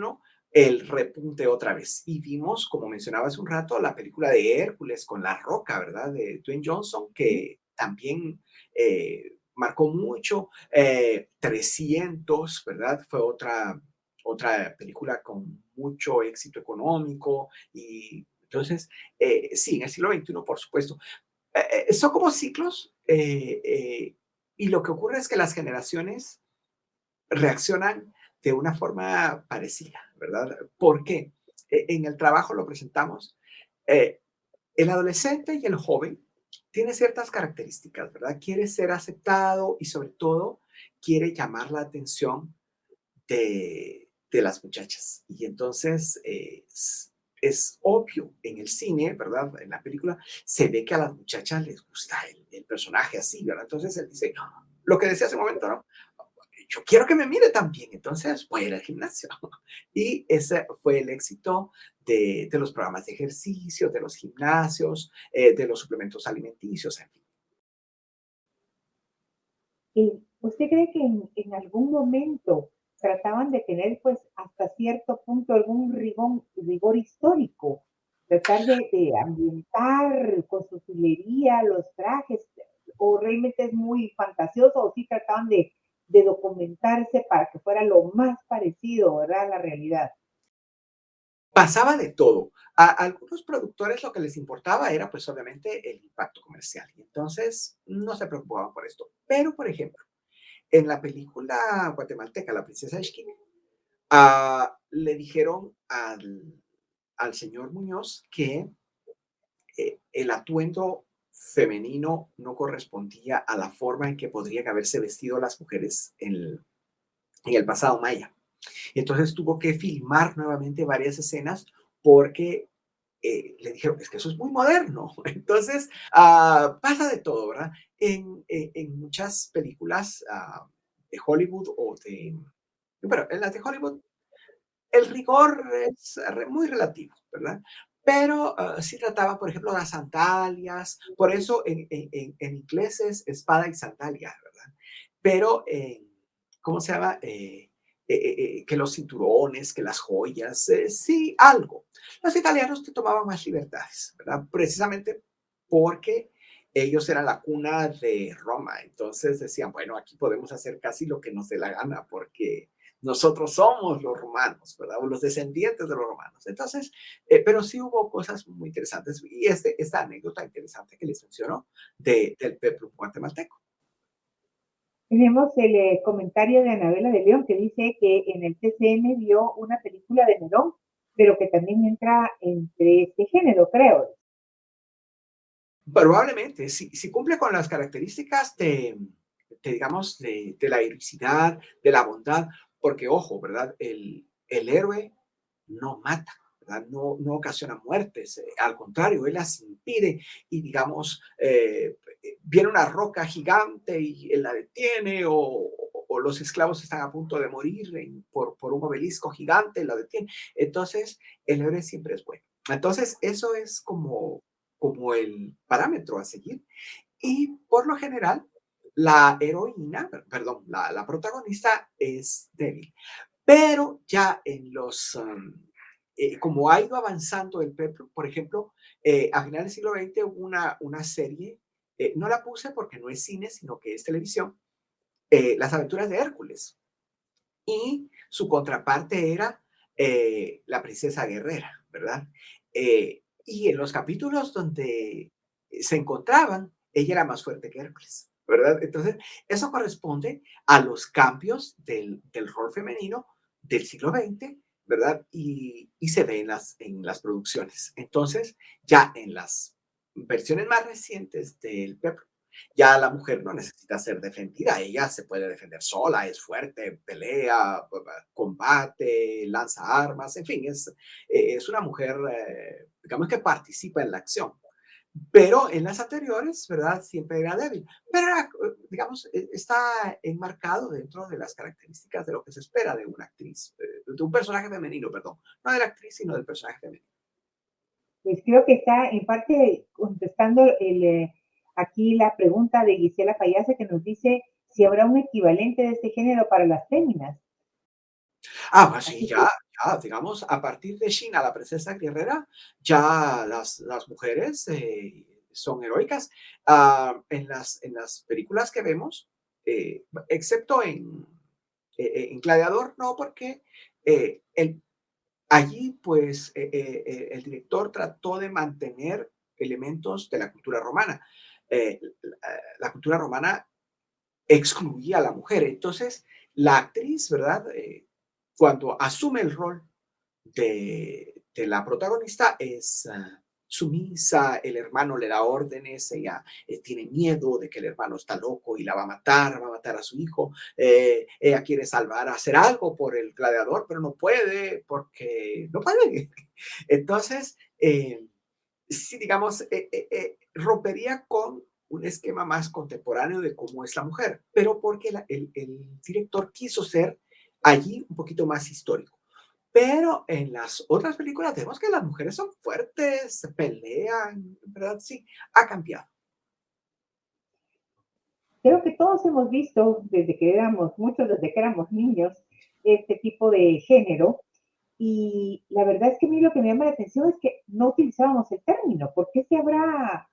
el repunte otra vez. Y vimos, como mencionaba hace un rato, la película de Hércules con La Roca, ¿verdad? De Dwayne Johnson, que también eh, marcó mucho. 300, eh, ¿verdad? Fue otra, otra película con mucho éxito económico y entonces, eh, sí, en el siglo XXI, por supuesto. son como ciclos y lo que ocurre es que las generaciones reaccionan de una forma parecida, ¿verdad? ¿Por qué? en el trabajo lo presentamos. el adolescente y el joven tiene ciertas características, ¿verdad? Quiere ser aceptado y sobre todo quiere llamar la atención de, de las muchachas. Y entonces es, obvio en el cine, ¿verdad? En la película se ve que a las muchachas les gusta el, personaje así, ¿verdad? Entonces él dice, lo que decía hace un momento, ¿no? Yo quiero que me mire también, entonces voy a ir al gimnasio. [laughs] Y ese fue el éxito de, los programas de ejercicio, de los gimnasios, eh, de los suplementos alimenticios, en fin. ¿Y usted cree que en algún momento trataban de tener pues hasta cierto punto algún rigor, rigor histórico, tratar de, ambientar con su filería los trajes, o realmente es muy fantasioso, o sí trataban de, documentarse para que fuera lo más parecido, ¿verdad?, a la realidad. Pasaba de todo. A algunos productores lo que les importaba era, pues, obviamente, el impacto comercial. Y entonces no se preocupaban por esto. Pero, por ejemplo, en la película guatemalteca, La princesa Esquina, ah, le dijeron al, señor Muñoz que eh, el atuendo femenino no correspondía a la forma en que podrían haberse vestido las mujeres en el, pasado maya. Entonces tuvo que filmar nuevamente varias escenas porque eh, le dijeron, es que eso es muy moderno. [laughs] Entonces, ah, pasa de todo, ¿verdad? En, muchas películas ah, de Hollywood o de... Pero en las de Hollywood el rigor es muy relativo, ¿verdad? Pero uh, sí trataba, por ejemplo, las sandalias, por eso en, en, en inglés es espada y sandalia, ¿verdad? Pero, ¿cómo se llama? Eh, eh, eh, que los cinturones, que las joyas, sí, algo. Los italianos te tomaban más libertades, ¿verdad? Precisamente porque ellos eran la cuna de Roma. Entonces decían, bueno, aquí podemos hacer casi lo que nos dé la gana porque nosotros somos los romanos, ¿verdad? O los descendientes de los romanos. Entonces, pero sí hubo cosas muy interesantes y este, esta anécdota interesante que les mencionó de, del peplum guatemalteco. Tenemos el eh, comentario de Anabela de León que dice que en el TCM vio una película de Nerón, pero que también entra entre este género, creo. Probablemente, si, si cumple con las características de, digamos, de, de, la heroicidad, de la bondad, porque ojo, ¿verdad? El, el héroe no mata, no, no ocasiona muertes, eh, al contrario, él las impide y digamos, eh, viene una roca gigante y él la detiene o, los esclavos están a punto de morir por, por, un obelisco gigante, la detiene. Entonces, el héroe siempre es bueno. Entonces, eso es como, como el parámetro a seguir. Y por lo general, la heroína, perdón, la, protagonista es débil. Pero ya en los, um, eh, como ha ido avanzando el PEP, por ejemplo, eh, a finales del siglo XX hubo una, una serie, eh, no la puse porque no es cine, sino que es televisión, Las aventuras de Hércules. Y su contraparte era la princesa guerrera, ¿verdad? y en los capítulos donde se encontraban, ella era más fuerte que Hércules, ¿verdad? Entonces, eso corresponde a los cambios del, del rol femenino del siglo XX ¿verdad? Y, se ve en las, en las producciones. Entonces, ya en las versiones más recientes del PEP, ya la mujer no necesita ser defendida, ella se puede defender sola, es fuerte, pelea, combate, lanza armas, en fin, es, es una mujer, eh, digamos que participa en la acción. Pero en las anteriores, ¿verdad? Siempre era débil. Pero, digamos, e, está enmarcado dentro de las características de lo que se espera de una actriz, eh, de un personaje femenino, perdón. No de la actriz, sino del personaje femenino. Pues creo que está en parte contestando el, eh, aquí la pregunta de Gisela Fayase que nos dice si habrá un equivalente de este género para las féminas. Ah, pues sí, ya, ya, digamos, a partir de China, la princesa guerrera, ya las, las mujeres eh, son heroicas. Ah, en, las, en las películas que vemos, eh, excepto en, eh, en Gladiador, no, porque el, allí, pues, el director trató de mantener elementos de la cultura romana. la cultura romana excluía a la mujer. Entonces, la actriz, ¿verdad? Cuando asume el rol de, la protagonista es ah, sumisa, el hermano le da órdenes, ella eh, tiene miedo de que el hermano está loco y la va a matar, va a matar a su hijo, eh, ella quiere salvar, hacer algo por el gladiador, pero no puede porque no puede. [laughs] Entonces, eh, sí, digamos, rompería con un esquema más contemporáneo de cómo es la mujer, pero porque el director quiso ser allí un poquito más histórico. Pero en las otras películas vemos que las mujeres son fuertes, se pelean, ¿verdad? Sí, ha cambiado. Creo que todos hemos visto desde que éramos, muchos desde que éramos niños, este tipo de género. Y la verdad es que a mí lo que me llama la atención es que no utilizábamos el término. ¿Por qué se habrá,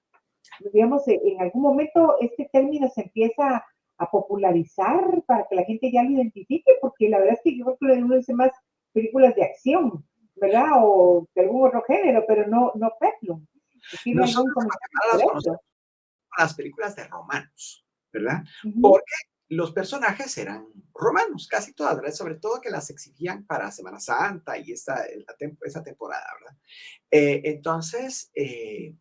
digamos, en algún momento este término se empieza a popularizar para que la gente ya lo identifique? Porque la verdad es que yo creo que uno dice más películas de acción, ¿verdad? O de algún otro género, pero no, no Peplum. las películas de romanos, ¿verdad? Porque los personajes eran romanos, casi todas, Sobre todo que las exhibían para Semana Santa y esta, esa temporada, ¿verdad? Eh, entonces, eh,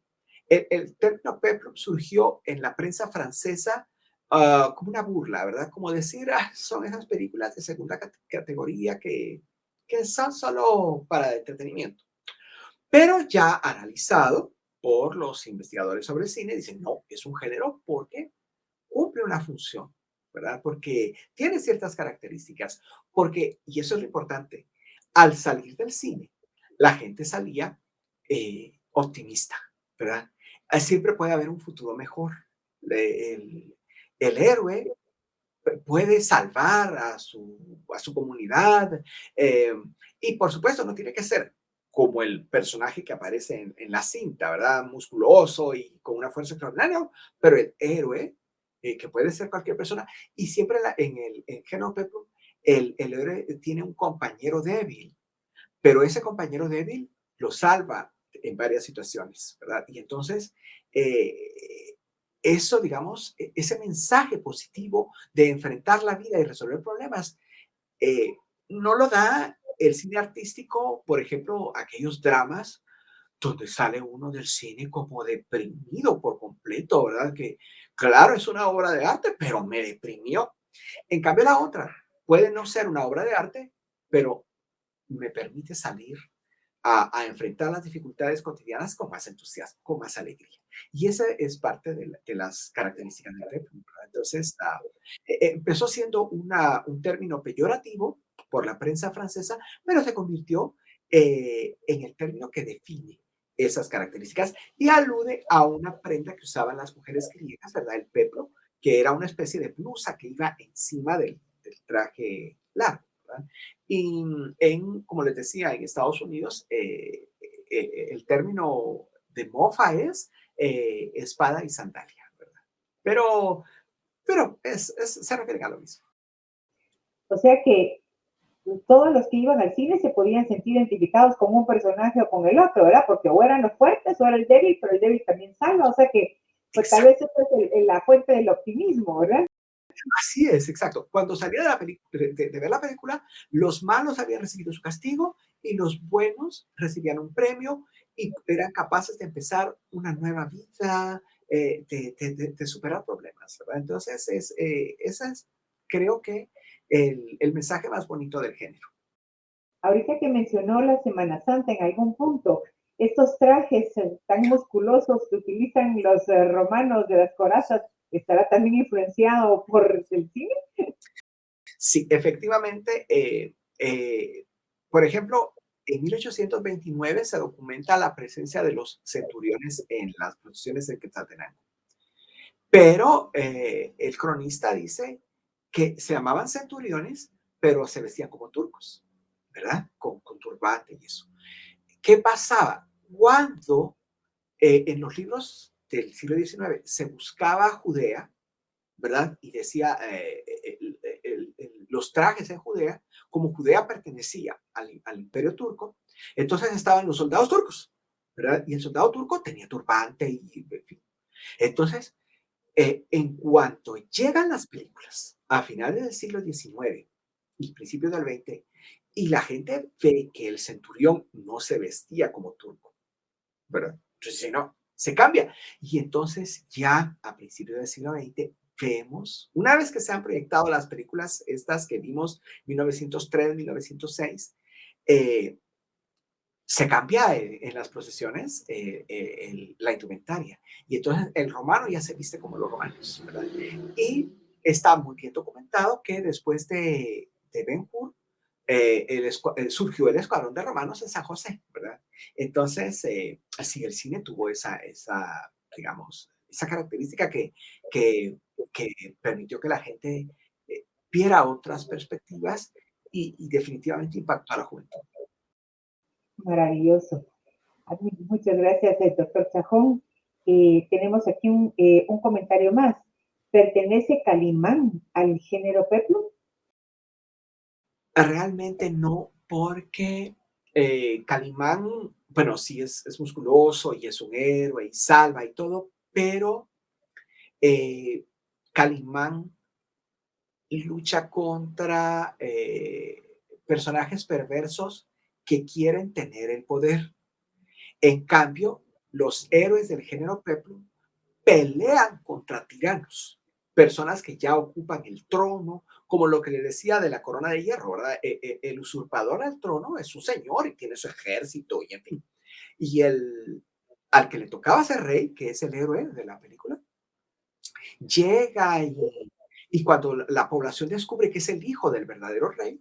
el, término peplum surgió en la prensa francesa ah, como una burla, ¿verdad? Como decir, ah, son esas películas de segunda categoría que que son solo para entretenimiento. Pero ya analizado por los investigadores sobre cine, dicen, no, es un género porque cumple una función, ¿verdad? Porque tiene ciertas características, porque, y eso es lo importante, al salir del cine, la gente salía eh, optimista, ¿verdad? Siempre puede haber un futuro mejor. El, el héroe puede salvar a su, a su comunidad. Eh, y por supuesto, no tiene que ser como el personaje que aparece en, la cinta, ¿verdad? Musculoso y con una fuerza extraordinaria, pero el héroe, eh, que puede ser cualquier persona, y siempre en el en el, héroe tiene un compañero débil, pero ese compañero débil lo salva en varias situaciones, ¿verdad? Y entonces, eh, eso, digamos, e, ese mensaje positivo de enfrentar la vida y resolver problemas, eh, no lo da el cine artístico, por ejemplo, aquellos dramas donde sale uno del cine como deprimido por completo, ¿verdad? Que claro, es una obra de arte, pero me deprimió. En cambio, la otra puede no ser una obra de arte, pero me permite salir a, enfrentar las dificultades cotidianas con más entusiasmo, con más alegría. Y esa es parte de, las características del Peplum. Entonces, ah, e, e, empezó siendo un término peyorativo por la prensa francesa, pero se convirtió eh, en el término que define esas características y alude a una prenda que usaban las mujeres griegas, ¿verdad? El peplo, que era una especie de blusa que iba encima del traje largo. Y en, como les decía, en Estados Unidos, eh, eh, el término de mofa es eh, espada y sandalia, ¿verdad? Pero, pero es, se refiere a lo mismo. O sea que todos los que iban al cine se podían sentir identificados con un personaje o con el otro, ¿verdad? Porque o eran los fuertes o era el débil, pero el débil también salva, o sea que pues, tal vez eso es la fuente del optimismo, ¿verdad? Así es, exacto. Cuando salía de, la de, ver la película, los malos habían recibido su castigo y los buenos recibían un premio y eran capaces de empezar una nueva vida, eh, de, superar problemas. Entonces, es, eh, ese es, creo que, el, el mensaje más bonito del género. Ahorita que mencionó la Semana Santa en algún punto, estos trajes tan musculosos que utilizan los eh, romanos de las corazas, ¿estará también influenciado por el cine? Sí, efectivamente. Eh, eh, por ejemplo, en 1829 se documenta la presencia de los centuriones en las procesiones de Quetzaltenango. Pero eh, el cronista dice que se llamaban centuriones, pero se vestían como turcos, ¿verdad? Con, con turbante y eso. ¿Qué pasaba? Cuando en los libros del siglo XIX se buscaba Judea, ¿verdad? Y decía eh, los trajes en Judea, como Judea pertenecía al, imperio turco, entonces estaban los soldados turcos, ¿verdad? Y el soldado turco tenía turbante y, Entonces, eh, en cuanto llegan las películas a finales del siglo XIX y principios del XX, y la gente ve que el centurión no se vestía como turco, ¿verdad? Entonces, no, se cambia. Y entonces ya a principios del siglo XX vemos, una vez que se han proyectado las películas estas que vimos 1903, 1906, eh, se cambia en, las procesiones eh, eh, la indumentaria. Y entonces el romano ya se viste como los romanos, ¿verdad? Y está muy bien documentado que después de, de Ben Hur, surgió el escuadrón de romanos en San José, ¿verdad? Entonces, así el cine tuvo esa, esa digamos, esa característica que, que, permitió que la gente viera otras perspectivas y, definitivamente impactó a la juventud. Maravilloso. Muchas gracias, eh, doctor Chajón. Eh, tenemos aquí eh, un, comentario más. ¿Pertenece Calimán al género Peplum? Realmente no, porque Calimán, bueno, sí es, musculoso y es un héroe y salva y todo, pero Calimán lucha contra personajes perversos que quieren tener el poder. En cambio, los héroes del género Peplum pelean contra tiranos, personas que ya ocupan el trono, como lo que le decía de la corona de hierro, ¿verdad? E, e, el usurpador al trono es su señor y tiene su ejército y en fin. Y el, al que le tocaba ser rey, que es el héroe de la película, llega y, y cuando la población descubre que es el hijo del verdadero rey,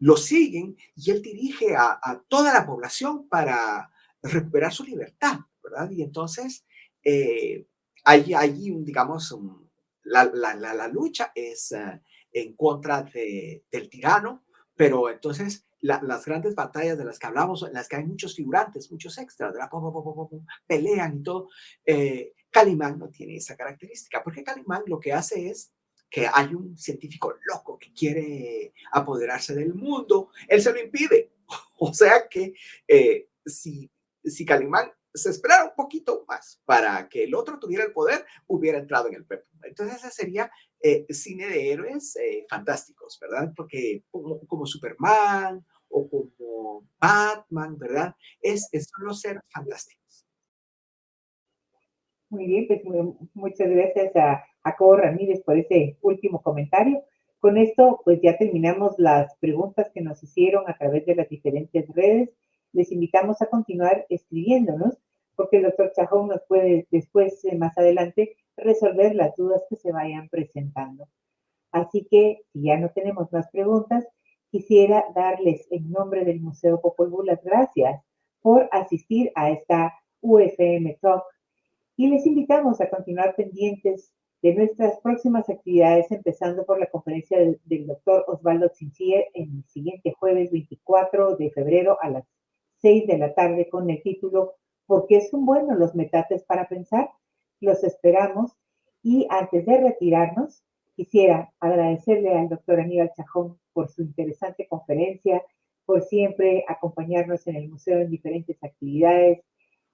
lo siguen y él dirige a, toda la población para recuperar su libertad, ¿verdad? Y entonces, eh, hay, hay, digamos, la, la, la, lucha es eh, en contra de, del tirano, pero entonces las grandes batallas de las que hablamos, en las que hay muchos figurantes, muchos extras, pelean y todo, eh, Calimán no tiene esa característica, porque Calimán lo que hace es que hay un científico loco que quiere apoderarse del mundo, él se lo impide. [laughs] O sea que eh, si, si Calimán se esperara un poquito más para que el otro tuviera el poder, hubiera entrado en el PEP. Entonces ese sería eh, cine de héroes eh, fantásticos, ¿verdad? Porque como, Superman o como Batman, ¿verdad? Es, son los seres fantásticos. Muy bien, pues muchas gracias a Jacobo Ramírez por ese último comentario. Con esto, pues ya terminamos las preguntas que nos hicieron a través de las diferentes redes. Les invitamos a continuar escribiéndonos porque el doctor Chajón nos puede después, eh, más adelante, resolver las dudas que se vayan presentando. Así que, si ya no tenemos más preguntas, quisiera darles en nombre del Museo Popol Vuh las gracias por asistir a esta UFM Talk y les invitamos a continuar pendientes de nuestras próximas actividades, empezando por la conferencia del, doctor Osvaldo Zinzier el siguiente jueves 24 de febrero a las 6 de la tarde con el título ¿Por qué son buenos los metates para pensar? Los esperamos y antes de retirarnos, quisiera agradecerle al doctor Aníbal Chajón por su interesante conferencia, por siempre acompañarnos en el museo en diferentes actividades,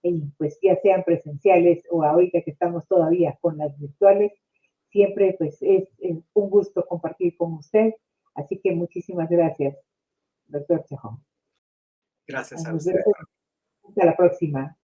y pues ya sean presenciales o ahorita que estamos todavía con las virtuales, siempre pues es, un gusto compartir con usted. Así que muchísimas gracias, doctor Chajón. Gracias a usted. Hasta la próxima.